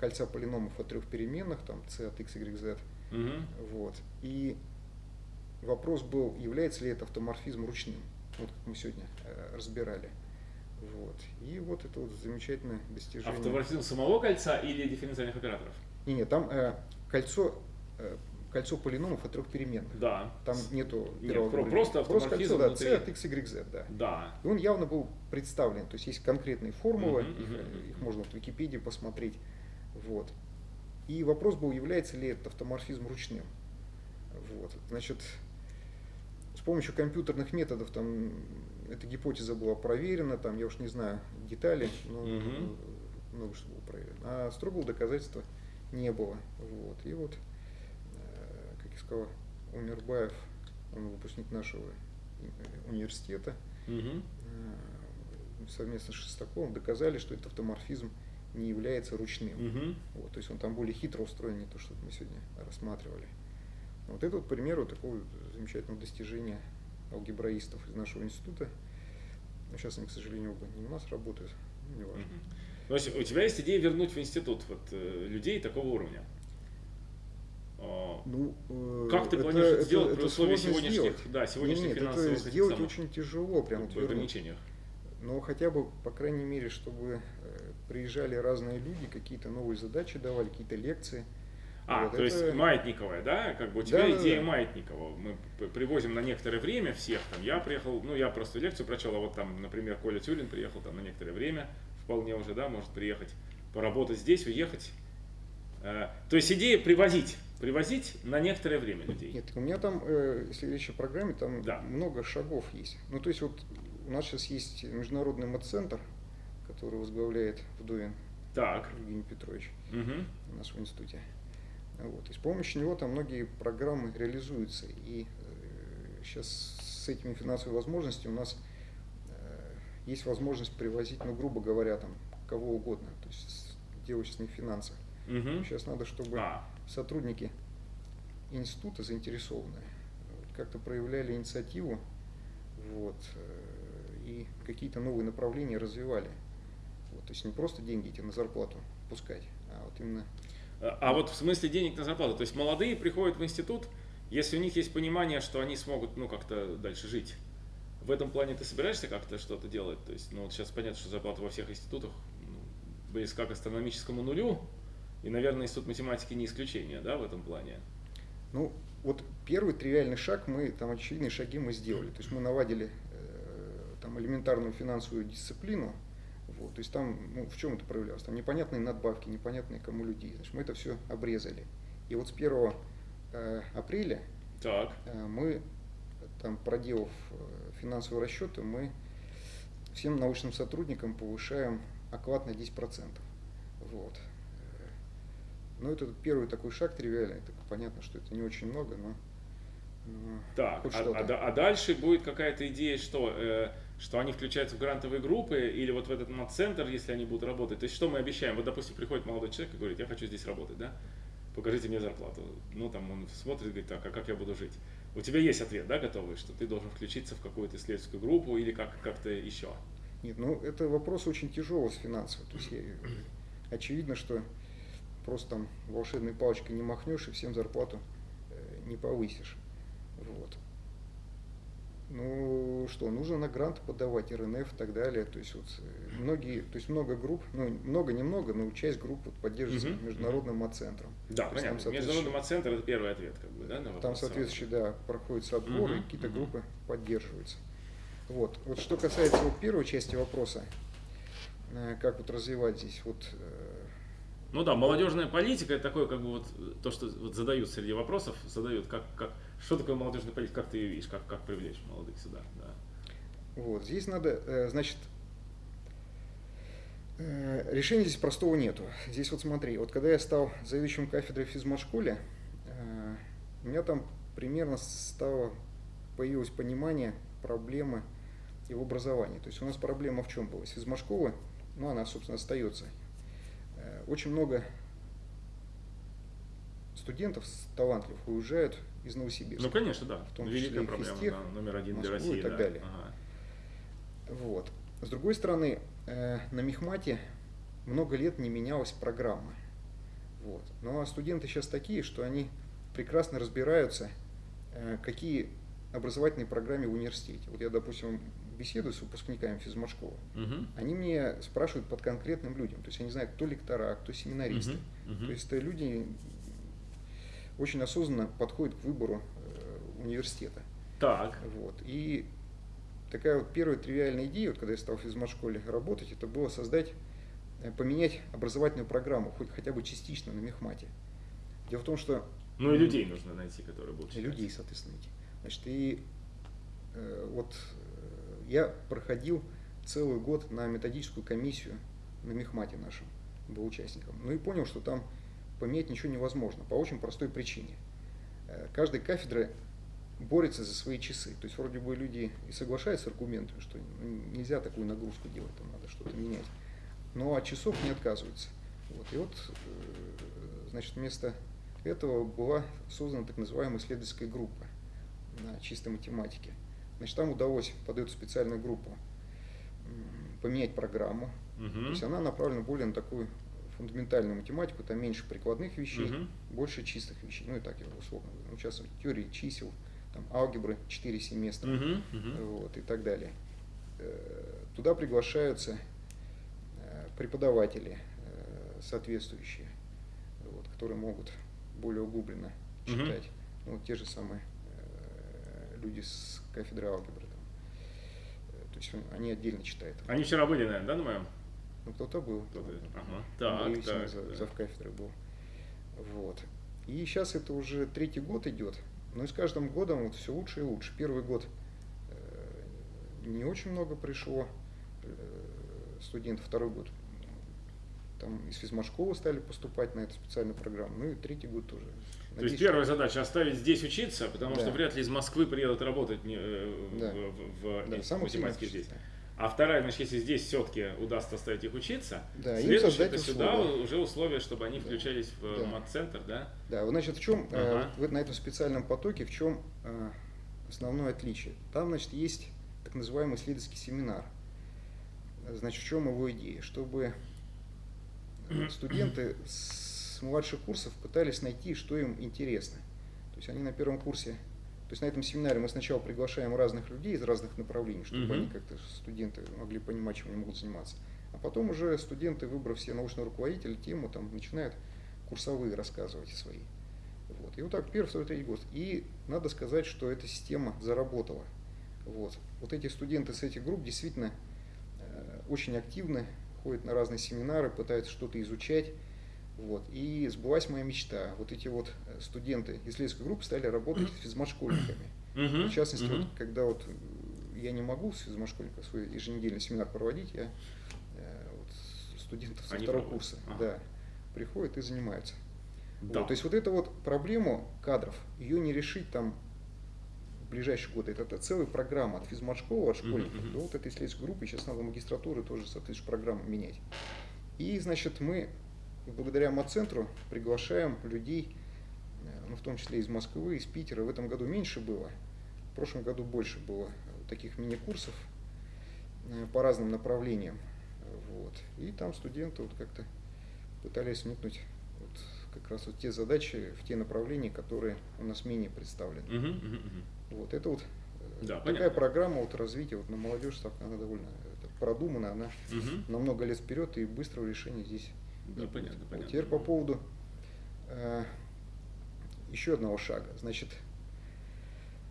кольца полиномов от трех переменных, там c от x, y, z. Угу. Вот. И Вопрос был, является ли это автоморфизм ручным, вот как мы сегодня э, разбирали. Вот. И вот это вот замечательное достижение. Автоморфизм самого кольца или дифференциальных операторов? Не, не, там э, кольцо, э, кольцо полиномов от трех переменных. Да. Там нету Нет, про, просто Просто кольцо, да, c от x, y, z, да. Да. И он явно был представлен, то есть есть конкретные формулы, uh-huh, их, uh-huh. их можно в Википедии посмотреть. Вот. И вопрос был, является ли этот автоморфизм ручным. Вот. Значит, помощью компьютерных методов там эта гипотеза была проверена, там я уж не знаю детали, но угу. много что было проверено. А строгого доказательства не было. Вот. И вот, э, как я сказал, Умербаев, он выпускник нашего университета, угу. совместно с Шестаковым доказали, что этот автоморфизм не является ручным. Угу. Вот, то есть он там более хитро устроен, не то, что мы сегодня рассматривали. Вот это вот пример вот такого замечательного достижения алгебраистов из нашего института. Но сейчас они, к сожалению, оба не у нас работают, не важно. Есть у тебя есть идея вернуть в институт вот, э, людей такого уровня? А, ну, э, как ты планируешь это, сделать это, при условии сегодняшних, сделать. да, сегодняшних нет, финансовых это сделать самых, очень тяжело, прям в ограничениях. Но хотя бы, по крайней мере, чтобы э, приезжали разные люди, какие-то новые задачи давали, какие-то лекции. А, вот то это... есть маятниковая, да? Как бы у тебя да, идея да, маятникового. Мы привозим на некоторое время всех. Там я приехал, ну я просто лекцию прочел, а вот там, например, Коля Тюрин приехал там на некоторое время, вполне уже, да, может приехать, поработать здесь, уехать. Э, то есть идея привозить, привозить на некоторое время людей. Нет, у меня там, э, если речь о программе, там да. много шагов есть. Ну, то есть вот у нас сейчас есть международный мат-центр, который возглавляет Вдовин так. Евгений Петрович угу. в нашем институте. Вот. И с помощью него там многие программы реализуются. И э, сейчас с этими финансовыми возможностями у нас э, есть возможность привозить, ну, грубо говоря, там, кого угодно, то есть девочных финансах. Угу. Сейчас надо, чтобы а. сотрудники института заинтересованные как-то проявляли инициативу вот, э, и какие-то новые направления развивали. Вот, то есть не просто деньги эти на зарплату пускать, а вот именно... А, вот в смысле денег на зарплату, то есть молодые приходят в институт, если у них есть понимание, что они смогут ну как-то дальше жить, в этом плане ты собираешься как-то что-то делать? То есть, ну вот сейчас понятно, что зарплата во всех институтах ну, близка к астрономическому нулю, и, наверное, институт математики не исключение, да, в этом плане? Ну, вот первый тривиальный шаг мы, там очевидные шаги мы сделали. То есть мы наводили э, там элементарную финансовую дисциплину, вот, то есть там, ну, в чем это проявлялось? Там непонятные надбавки, непонятные кому людей. Значит, мы это все обрезали. И вот с 1 э, апреля так. Э, мы, там, проделав э, финансовые расчеты, мы всем научным сотрудникам повышаем оклад на 10%. Вот. Ну, это первый такой шаг тривиальный. Так понятно, что это не очень много, но так, а, а, а дальше будет какая-то идея, что, э, что они включаются в грантовые группы или вот в этот центр, если они будут работать. То есть что мы обещаем? Вот, допустим, приходит молодой человек и говорит, я хочу здесь работать, да? Покажите мне зарплату. Ну, там он смотрит и говорит, так, а как я буду жить? У тебя есть ответ, да, готовый, что ты должен включиться в какую-то исследовательскую группу или как, как-то еще? Нет, ну, это вопрос очень тяжелый с финансовой. То есть, я, очевидно, что просто там волшебной палочкой не махнешь и всем зарплату э, не повысишь. Вот. Ну что, нужно на грант подавать, РНФ и так далее. То есть вот э, многие, то есть много групп, ну много немного, но часть групп вот поддерживается угу. международным мат-центром. Да, то понятно. Там, Международный мат-центр это первый ответ, как бы, да, на Там соответствующий, да, проходится отбор, угу. и какие-то угу. группы поддерживаются. Вот. Вот что касается вот первой части вопроса, э, как вот развивать здесь, вот э, ну да, молодежная политика это такое, как бы вот то, что вот задают среди вопросов, задают, как, как, что такое молодежная политика, как ты ее видишь, как, как привлечь молодых сюда. Да. Вот, здесь надо, э, значит, э, решения здесь простого нету. Здесь вот смотри, вот когда я стал заведующим кафедрой в физмат-школе, э, у меня там примерно стало, появилось понимание проблемы и в образовании. То есть у нас проблема в чем была? С физмат-школы, ну она, собственно, остается очень много студентов талантливых уезжают из Новосибирска. Ну, конечно, да. В том числе Великая проблема, физтех, да, номер один Москву для России. и так да. далее. Ага. Вот. С другой стороны, э, на Мехмате много лет не менялась программа. Вот. Ну а студенты сейчас такие, что они прекрасно разбираются, э, какие образовательные программы в университете. Вот я, допустим, беседую с выпускниками физмат-школы, угу. они мне спрашивают под конкретным людям. То есть они знают, кто лектора, кто семинаристы. Угу. Угу. То есть это люди очень осознанно подходят к выбору э, университета. Так. Вот. И такая вот первая тривиальная идея, вот когда я стал в физмат-школе работать, это было создать, э, поменять образовательную программу, хоть хотя бы частично на мехмате. Дело в том, что... Ну и людей нужно найти, которые будут читать. И людей, соответственно, найти. Значит, и э, вот я проходил целый год на методическую комиссию на Мехмате нашем, был участником. Ну и понял, что там поменять ничего невозможно, по очень простой причине. Э, каждая кафедра борется за свои часы. То есть вроде бы люди и соглашаются с аргументами, что нельзя такую нагрузку делать, там надо что-то менять. Но от часов не отказываются. Вот. И вот, э, значит, вместо этого была создана так называемая исследовательская группа на чистой математике. Значит, там удалось под эту специальную группу поменять программу. Угу. То есть она направлена более на такую фундаментальную математику, там меньше прикладных вещей, угу. больше чистых вещей. Ну и так я условно говорю. Ну, сейчас теории чисел, там алгебры 4 семестра угу. Угу. Вот, и так далее. Э, туда приглашаются э, преподаватели э, соответствующие, вот, которые могут более углубленно читать. Угу. Ну, вот те же самые люди с кафедры алгебры. Там. То есть они отдельно читают. Они вчера были, наверное, да, на моем? Ну, кто-то был. Кто-то. Ага. Так, так, за, так. зав кафедры был. Вот. И сейчас это уже третий год идет, но и с каждым годом вот все лучше и лучше. Первый год э, не очень много пришло э, студентов, второй год там из физмашколы стали поступать на эту специальную программу, ну и третий год тоже. То есть первая задача оставить здесь учиться, потому да. что вряд ли из Москвы приедут работать не, э, да. в, в, да, в математике здесь. А вторая, значит, если здесь все-таки удастся оставить их учиться, да, следующее это сюда уже условия, чтобы они включались в да. мат-центр, да? Да, значит, в чем ага. э, на этом специальном потоке, в чем э, основное отличие? Там, значит, есть так называемый исследовательский семинар. Значит, в чем его идея? Чтобы студенты с младших курсов пытались найти, что им интересно. То есть они на первом курсе, то есть на этом семинаре мы сначала приглашаем разных людей из разных направлений, чтобы uh-huh. они как-то, студенты, могли понимать, чем они могут заниматься. А потом уже студенты, выбрав себе научного руководителя, тему, там, начинают курсовые рассказывать свои. Вот. И вот так первый, второй, третий год. И надо сказать, что эта система заработала. Вот. вот эти студенты с этих групп действительно э, очень активны, ходят на разные семинары, пытаются что-то изучать. Вот. И сбылась моя мечта. Вот эти вот э, студенты исследовательской группы стали работать с физмашкольниками. В частности, вот, когда вот э, я не могу с физмашкольником свой еженедельный семинар проводить, я э, вот, студентов со Они второго проводят. курса ага. да, приходят и занимаются. Да. Вот, то есть вот эту вот проблему кадров, ее не решить там в ближайшие годы. Это, это целая программа от физмат-школы, от школьников mm-hmm. до вот этой исследовательской группы. Сейчас надо магистратуры тоже соответствующую программу менять. И, значит, мы благодаря МАЦентру приглашаем людей, э, ну, в том числе из Москвы, из Питера. В этом году меньше было, в прошлом году больше было таких мини-курсов э, по разным направлениям. Вот. И там студенты вот как-то пытались вникнуть вот как раз вот те задачи в те направления, которые у нас менее представлены. Uh-huh, uh-huh, uh-huh. Вот это вот э, да, такая понятно. программа вот развития вот на молодежь, она довольно продумана, она угу. на много лет вперед и быстрого решения здесь. Да, не понятно, понятно. Теперь по поводу э, еще одного шага. Значит,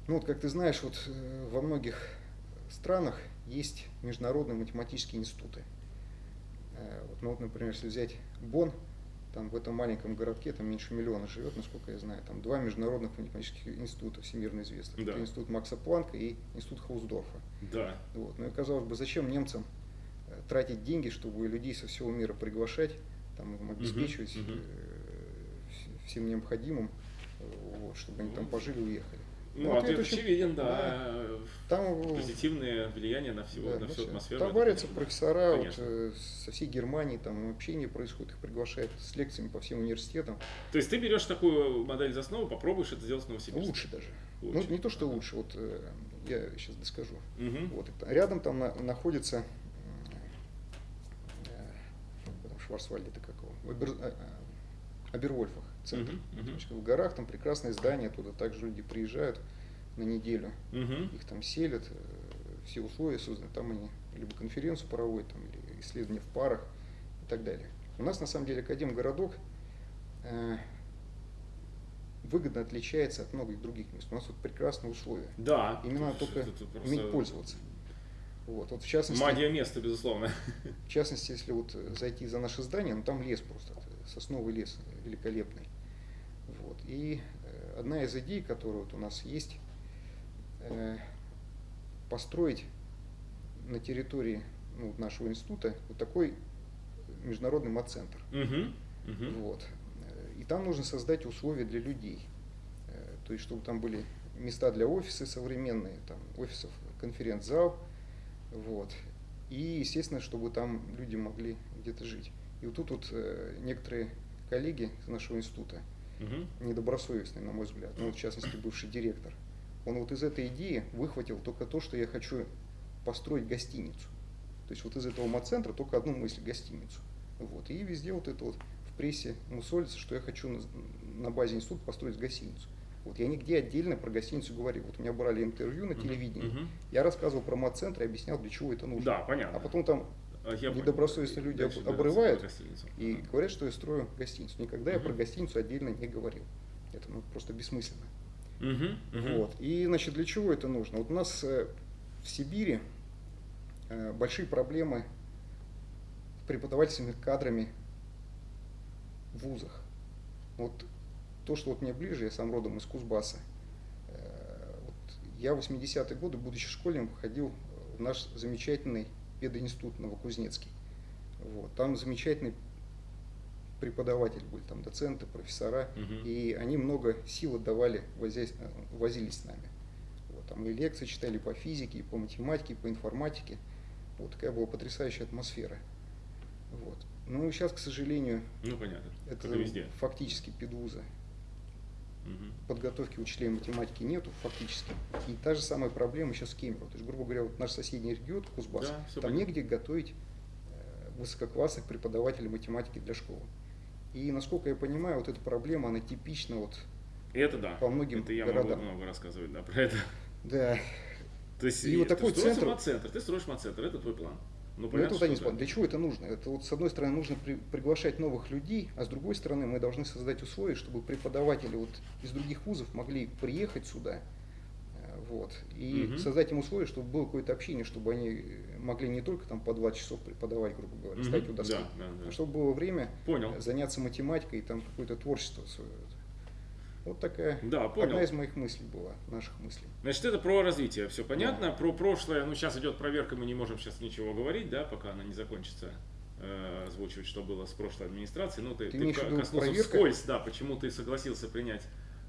ну вот как ты знаешь, вот э, во многих странах есть международные математические институты. Э, вот, ну вот, например, если взять Бонн, там в этом маленьком городке там меньше миллиона живет, насколько я знаю, там два международных математических института всемирно известных. Да. Это институт Макса Планка и институт Хаусдорфа. Да. Вот. Ну и казалось бы, зачем немцам э, тратить деньги, чтобы людей со всего мира приглашать, там, им обеспечивать угу, угу. всем необходимым, вот, чтобы они там пожили и уехали. Ну, ну ответ очень, очевиден, да. да. Там, Позитивное влияние на, всего, да, на всю атмосферу. Там варятся профессора вот, э, со всей Германии, там общение происходит, их приглашают с лекциями по всем университетам. То есть ты берешь такую модель за основу, попробуешь это сделать в Новосибирске? Лучше даже. Лучше. Ну, не то, что лучше, вот э, я сейчас доскажу. Угу. Вот, это, рядом там на, находится э, Шварцвальд это какого? Обер, э, Абервольфах центр. Uh-huh, uh-huh. В горах там прекрасное здание, туда также люди приезжают на неделю, uh-huh. их там селят, э, все условия созданы, там они либо конференцию проводят, там, или исследования в парах и так далее. У нас на самом деле Академгородок э, выгодно отличается от многих других мест. У нас вот прекрасные условия. Да. Именно только уметь пользоваться. Вот, вот в частности, Магия места, безусловно. В частности, если вот зайти за наше здание, ну там лес просто, сосновый лес великолепный. Вот. И э, одна из идей, которая вот у нас есть, э, построить на территории ну, нашего института вот такой международный мат-центр. Угу, угу. Вот. И там нужно создать условия для людей. Э, то есть, чтобы там были места для офиса современные, там офисов, конференц-зал, вот. И, естественно, чтобы там люди могли где-то жить. И вот тут вот некоторые коллеги из нашего института, угу. недобросовестный, на мой взгляд, ну, в частности, бывший директор, он вот из этой идеи выхватил только то, что я хочу построить гостиницу. То есть вот из этого мат-центра только одну мысль – гостиницу. Вот. И везде вот это вот в прессе мусолится, что я хочу на, на базе института построить гостиницу. Вот я нигде отдельно про гостиницу говорил. Вот у меня брали интервью на телевидении, uh-huh. я рассказывал про мат-центр и объяснял, для чего это нужно. Да, понятно. А потом там а я недобросовестные люди об, обрывают и говорят, что я строю гостиницу. Никогда угу. я про гостиницу отдельно не говорил. Это ну, просто бессмысленно. Угу, угу. Вот. И значит, для чего это нужно? Вот у нас э, в Сибири э, большие проблемы с преподавательскими кадрами в вузах. Вот то, что вот мне ближе, я сам родом из Кузбасса. Э, вот я в 80-е годы, будучи школьником, ходил в наш замечательный пединститут Новокузнецкий. Вот. Там замечательный преподаватель были, там доценты, профессора, Мгм. и они много сил отдавали, возясь- возились с нами. Вот, там и лекции читали по физике, и по математике, и по информатике. Вот такая была потрясающая атмосфера. Вот. Ну, сейчас, к сожалению, Ну, понятно. это и везде. фактически педвуза. Мгм. Подготовки учителей математики нету фактически. И та же самая проблема сейчас с Кемерово. То есть, грубо говоря, вот наш соседний регион, Кузбасс, Да, там понятно. негде готовить э, высококлассных преподавателей математики для школы. И, насколько я понимаю, вот эта проблема, она типична вот, И это да. По многим это я городам. могу много рассказывать да, про это. да, То есть И вот ты такой строишь центр- мат-центр, ты строишь мат-центр, это твой план. Ну, Но понятно, это вот они спорят. Для чего это нужно? Это вот с одной стороны нужно при- приглашать новых людей, а с другой стороны мы должны создать условия, чтобы преподаватели вот из других вузов могли приехать сюда, э, вот, и Мгм. создать им условия, чтобы было какое-то общение, чтобы они могли не только там по два часов преподавать, грубо говоря, Мгм. стоять у доски, Да, да, да. а чтобы было время Понял. заняться математикой и там какое-то творчество свое. Вот такая Да, понял. одна из моих мыслей была, наших мыслей. Значит, это про развитие, все понятно. Про прошлое, ну, сейчас идет проверка, мы не можем сейчас ничего говорить, да, пока она не закончится, э, озвучивать, что было с прошлой администрацией. Ну, ты, Ты ты коснулся проверка? вскользь, да, почему ты согласился принять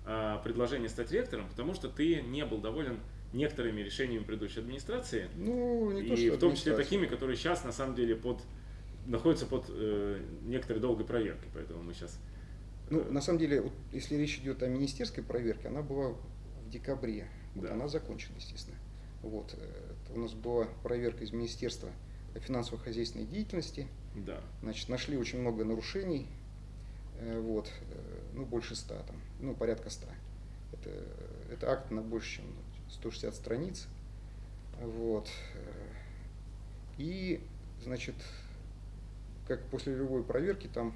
э, предложение стать ректором, потому что ты не был доволен некоторыми решениями предыдущей администрации, Ну, не то, и что в том числе такими, которые сейчас, на самом деле, под находятся под э, некоторой долгой проверкой, поэтому мы сейчас... Ну, на самом деле, вот, если речь идет о министерской проверке, она была в декабре. Вот Да. Она закончена, естественно. Вот. э, это у нас была проверка из Министерства финансово-хозяйственной деятельности. Да. Значит, нашли очень много нарушений. э, Вот. э, Ну, больше ста там. Ну, порядка ста. Это, это акт на больше, чем 160 страниц. Вот. И, значит, как после любой проверки, там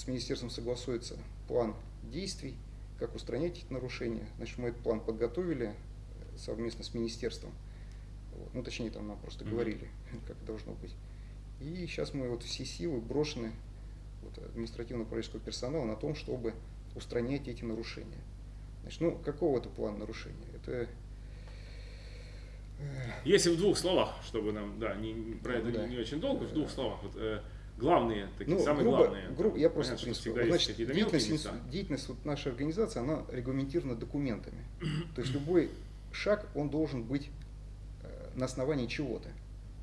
с министерством согласуется план действий, как устранять эти нарушения. Значит, мы этот план подготовили совместно с министерством. Вот. Ну, точнее, там нам просто Мгм. говорили, как должно быть. И сейчас мы вот все силы брошены вот, административно-управленческого персонала на том, чтобы устранять эти нарушения. Значит, ну, какого это плана нарушения? Это э, Если в двух словах, чтобы нам, да, не, не- про это Да. не, не очень долго, в двух словах, вот, э, главные, такие Ну, самые грубо, главные. грубо- я просто, Понятно, есть значит, деятельность, места. деятельность вот нашей организации, она регламентирована документами. То есть любой шаг, он должен быть э, на основании чего-то.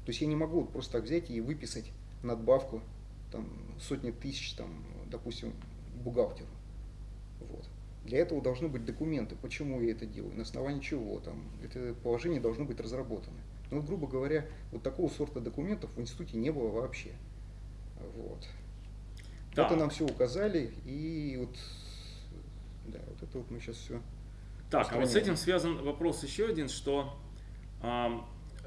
То есть я не могу вот просто так взять и выписать надбавку там, сотни тысяч, там, допустим, бухгалтеру. Вот. Для этого должны быть документы, почему я это делаю, на основании чего там. Это положение должно быть разработано. Ну, грубо говоря, вот такого сорта документов в институте не было вообще. Вот. Так. Это нам все указали, и вот, да, вот это вот мы сейчас все. Так, а вот с этим связан вопрос еще один, что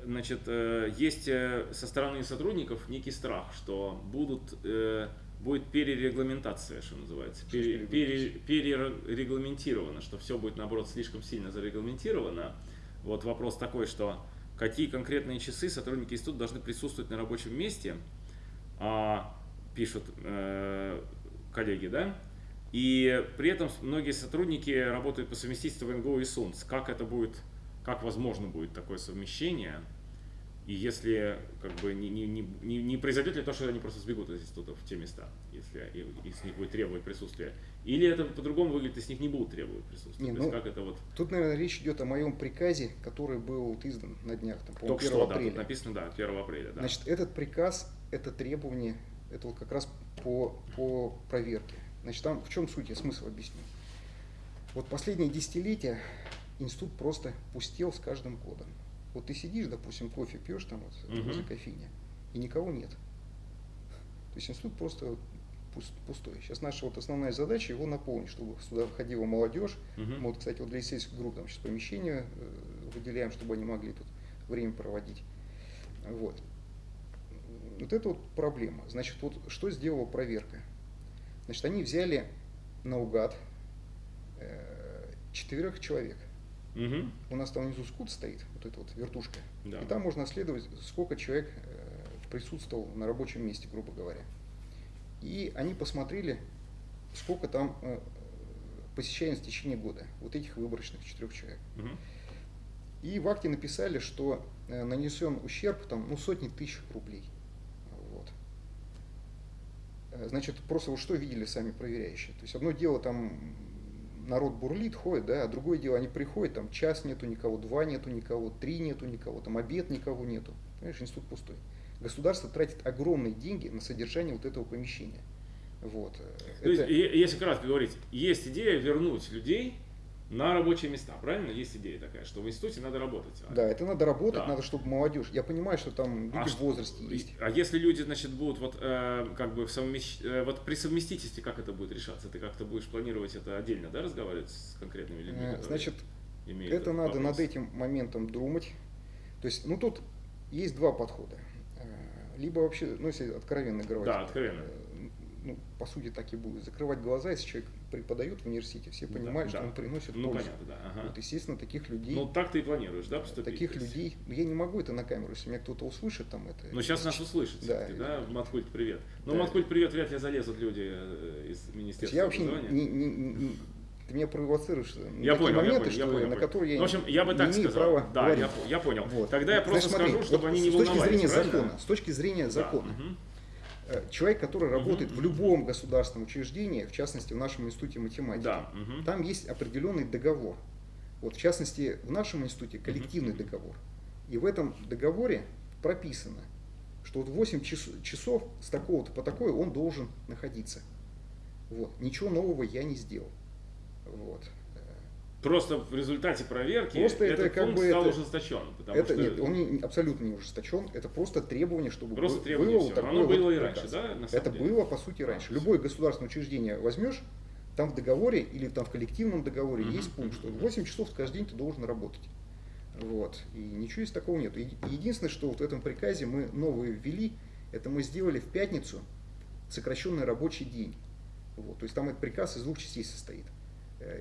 значит, э, есть э, со стороны сотрудников некий страх, что будут, э, будет перерегламентация, что называется, пере- пере- перерегламентировано, что все будет, наоборот, слишком сильно зарегламентировано. Вот вопрос такой, что какие конкретные часы сотрудники института должны присутствовать на рабочем месте, а, пишут э, коллеги, да? И при этом многие сотрудники работают по совместительству в НГУ и СУНС. Как это будет, как возможно будет такое совмещение? И если как бы не, не, не, не- произойдет ли то, что они просто сбегут из института в те места, если и- и с них будет требовать присутствия? Или это по-другому выглядит, и с них не будут требовать присутствия? Не, То есть ну, как это вот Тут, наверное, речь идет о моем приказе, который был издан на днях, там, по-моему, только 1 что, да, апреля. тут написано, да, 1 апреля, да. Значит, этот приказ, это требование, это вот как раз по, по проверке. Значит, там в чем суть, я смысл объясню. Вот последние десятилетия институт просто пустел с каждым годом. Вот ты сидишь, допустим, кофе пьешь там вот Мгм. возле кофейни, и никого нет. То есть институт просто пустой. Сейчас наша вот основная задача его наполнить, чтобы сюда входила молодежь. Мгм. Мы вот, кстати, вот для исследовательских групп там сейчас помещения э, выделяем, чтобы они могли тут время проводить. Вот. Вот это вот проблема. Значит, вот что сделала проверка? Значит, они взяли наугад э, четырех человек. Мгм. У нас там внизу скут стоит, вот эта вот вертушка. Да. И там можно отследовать, сколько человек э, присутствовал на рабочем месте, грубо говоря. И они посмотрели, сколько там э, посещаемость в течение года вот этих выборочных четырех человек. Угу. И в акте написали, что э, нанесен ущерб там, ну, сотни тысяч рублей. Э, Значит, просто вот что видели сами проверяющие. То есть одно дело там народ бурлит, ходит, да, а другое дело они приходят, там час нету никого, два нету никого, три нету никого, там обед никого нету. Понимаешь, институт пустой. Государство тратит огромные деньги на содержание вот этого помещения. Вот. То есть, е- если кратко говорить, есть идея вернуть людей на рабочие места, правильно? Есть идея такая, что в институте надо работать. А- Да, это надо работать, Да. надо, чтобы молодежь. Я понимаю, что там люди А в что- возрасте есть. А если люди, значит, будут вот э, как бы в совмещ- э, вот при совместительстве, как это будет решаться? Ты как-то будешь планировать это отдельно, да, разговаривать с конкретными людьми? Которые Значит, это надо вопрос? над этим моментом думать. То есть, ну тут есть два подхода. Э, Либо вообще, ну если откровенно говорить, Да, откровенно. Ну, по сути так и будет. Закрывать глаза, если человек преподает в университете, все Да, понимают, что да. он приносит Ну, пользу. понятно, да. ага. Вот, естественно, таких людей, Ну, так ты и планируешь, да, поступить? таких людей, я не могу это на камеру, если меня кто-то услышит там это. Ну, сейчас нас услышат Да, все-таки, да, Маткульт, привет. Ну, Да. Маткульт, привет, вряд ли залезут люди э, из Министерства я вообще образования. не, не- не- не- ты меня провоцируешь на Я такие понял, я моменты, понял, я что, понял. на понял. которые я Ну, в общем, я бы не так имею сказал. права Да, говорить. я, я понял. Вот. Тогда я Значит, просто смотри, скажу, чтобы вот они не с точки волновались, зрения правильно? закона, с точки зрения Да, закона, мгм. Э, человек, который Мгм, работает в любом государственном учреждении, в частности в нашем институте математики, Да, мгм. там есть определенный договор. Вот в частности в нашем институте коллективный договор. И в этом договоре прописано, что вот 8 час- часов с такого-то по такое он должен находиться. Вот. Ничего нового я не сделал. Вот. Просто в результате проверки Просто этот это как пункт бы стал это- ужесточен. Потому Это что нет, он не- абсолютно не ужесточен. Это просто требование, чтобы Просто бы- требование было вот такое Оно было вот и раньше, приказ. да, на самом Это деле? было по сути А, раньше. всё. Любое государственное учреждение возьмешь, там в договоре или там в коллективном договоре Мгм, есть пункт, что мгм. 8 часов каждый день ты должен работать. Вот. И ничего из такого нет. Единственное, что вот в этом приказе мы новые ввели, это мы сделали в пятницу сокращенный рабочий день. Вот. То есть там этот приказ из двух частей состоит.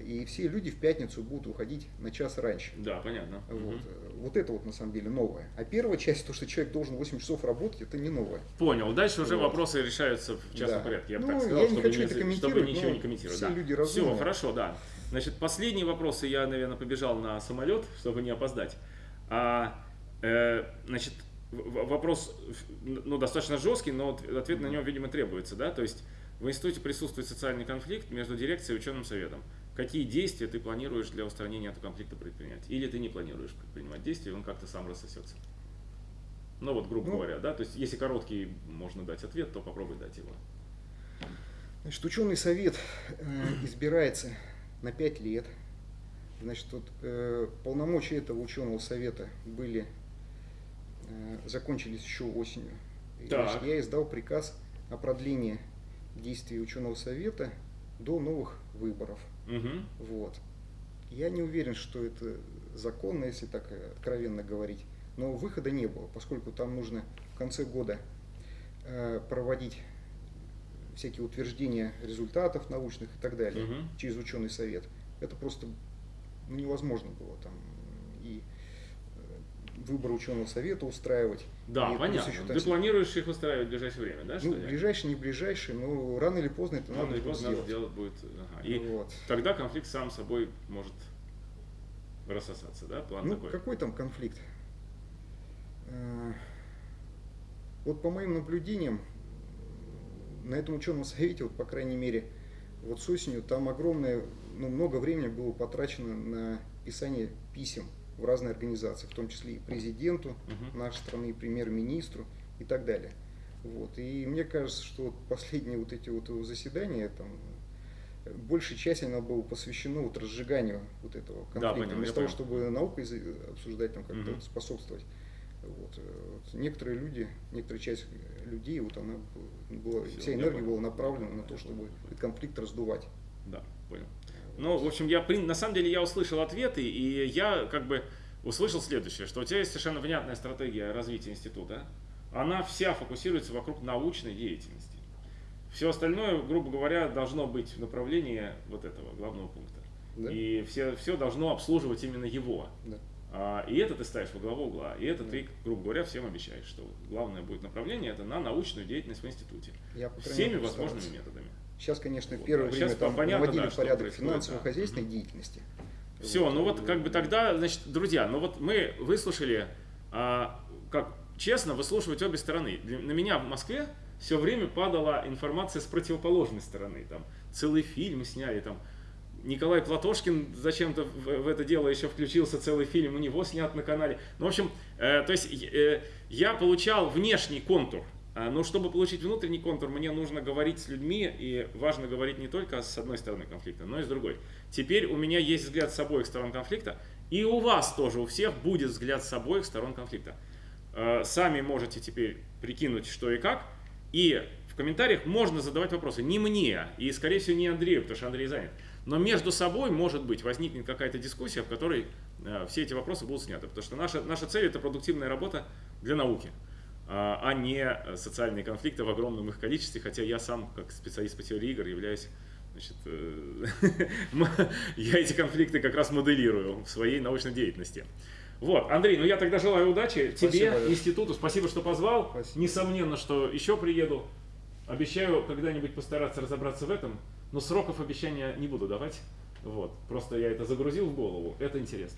И все люди в пятницу будут уходить на час раньше. Да, понятно. Вот. Э, вот это вот на самом деле новое. А первая часть, то, что человек должен 8 часов работать, это не новое. Понял. Дальше уже Вот. вопросы решаются в частном Да. порядке. Я бы Ну, так сказал, я не чтобы, хочу не, это чтобы ничего не комментировать. все да. люди Все, разумные. хорошо, да. Значит, последние вопросы я, наверное, побежал на самолет, чтобы не опоздать. А, э, значит, вопрос ну, достаточно жесткий, но от- ответ на него, видимо, требуется. Да? То есть в институте присутствует социальный конфликт между дирекцией и ученым советом. Какие действия ты планируешь для устранения этого конфликта предпринять? Или ты не планируешь предпринимать действия, он как-то сам рассосется? Ну вот, грубо Ну, говоря, да, то есть если короткий можно дать ответ, то попробуй дать его. Значит, ученый совет э, избирается на 5 лет. Значит, вот, э, полномочия этого ученого совета были, э, закончились еще осенью. И, значит, я издал приказ о продлении действий ученого совета до новых выборов. Мгм. Вот. Я не уверен, что это законно, если так э, откровенно говорить. Но выхода не было, поскольку там нужно в конце года э, проводить всякие утверждения результатов научных и так далее Мгм. через ученый совет. Это просто ну, невозможно было там выбор ученого совета устраивать. Да, И понятно. еще там Ты планируешь их устраивать в ближайшее время, да? ну, ближайший, не ближайший, но рано или поздно это Рано надо или поздно надо сделать. сделать будет. ага. И Вот. тогда конфликт сам собой может рассосаться, да? План Ну, такой. какой там конфликт? Э, Вот по моим наблюдениям, на этом ученом совете, вот по крайней мере, вот с осенью, там огромное, ну, много времени было потрачено на писание писем в разные организации, в том числе и президенту Мгм. нашей страны, и премьер-министру и так далее. Вот. И мне кажется, что вот последние вот эти вот заседания, там, большей части оно было посвящено вот разжиганию вот этого конфликта, понял, я вместо того, понял. чтобы наукой обсуждать, там, как-то вот способствовать. Вот. вот Некоторые люди, некоторая часть людей, вот она была, Всё, вся энергия понял. была направлена на то, чтобы понял. этот конфликт раздувать. Да, понял. Ну, в общем, я на самом деле я услышал ответы, и я как бы услышал следующее, что у тебя есть совершенно внятная стратегия развития института. Она вся фокусируется вокруг научной деятельности. Все остальное, грубо говоря, должно быть в направлении вот этого главного пункта. Да? И все, все должно обслуживать именно его. Да. А, и это ты ставишь во главу угла. И это Да. ты, грубо говоря, всем обещаешь, что главное будет направление это на научную деятельность в институте. Я, Всеми возможными методами. Сейчас, конечно, первое Сейчас время там понятно, наводили да, порядок финансово-хозяйственной деятельности. Все, ну вот как бы тогда, значит, друзья, ну вот мы выслушали, а, как честно, выслушивать обе стороны. Для- На меня в Москве все время падала информация с противоположной стороны. Там целый фильм сняли, там Николай Платошкин зачем-то в, в это дело еще включился, целый фильм у него снят на канале. Ну, в общем, э, то есть э, я получал внешний контур, но чтобы получить внутренний контур, мне нужно говорить с людьми, и важно говорить не только с одной стороны конфликта, но и с другой. Теперь у меня есть взгляд с обоих сторон конфликта, и у вас тоже, у всех будет взгляд с обоих сторон конфликта. Э, Сами можете теперь прикинуть, что и как, и в комментариях можно задавать вопросы. Не мне, и, скорее всего, не Андрею, потому что Андрей занят. Но между собой, может быть, возникнет какая-то дискуссия, в которой э, все эти вопросы будут сняты. Потому что наша, наша цель – это продуктивная работа для науки, а а не социальные конфликты в огромном их количестве. Хотя я сам, как специалист по теории игр, являюсь Значит, э, я эти конфликты как раз моделирую в своей научной деятельности. Вот, Андрей, ну я тогда желаю удачи тебе, Спасибо. институту. Спасибо, что позвал. Спасибо. Несомненно, что еще приеду. Обещаю когда-нибудь постараться разобраться в этом, но сроков обещания не буду давать. Вот, просто я это загрузил в голову. Это интересно.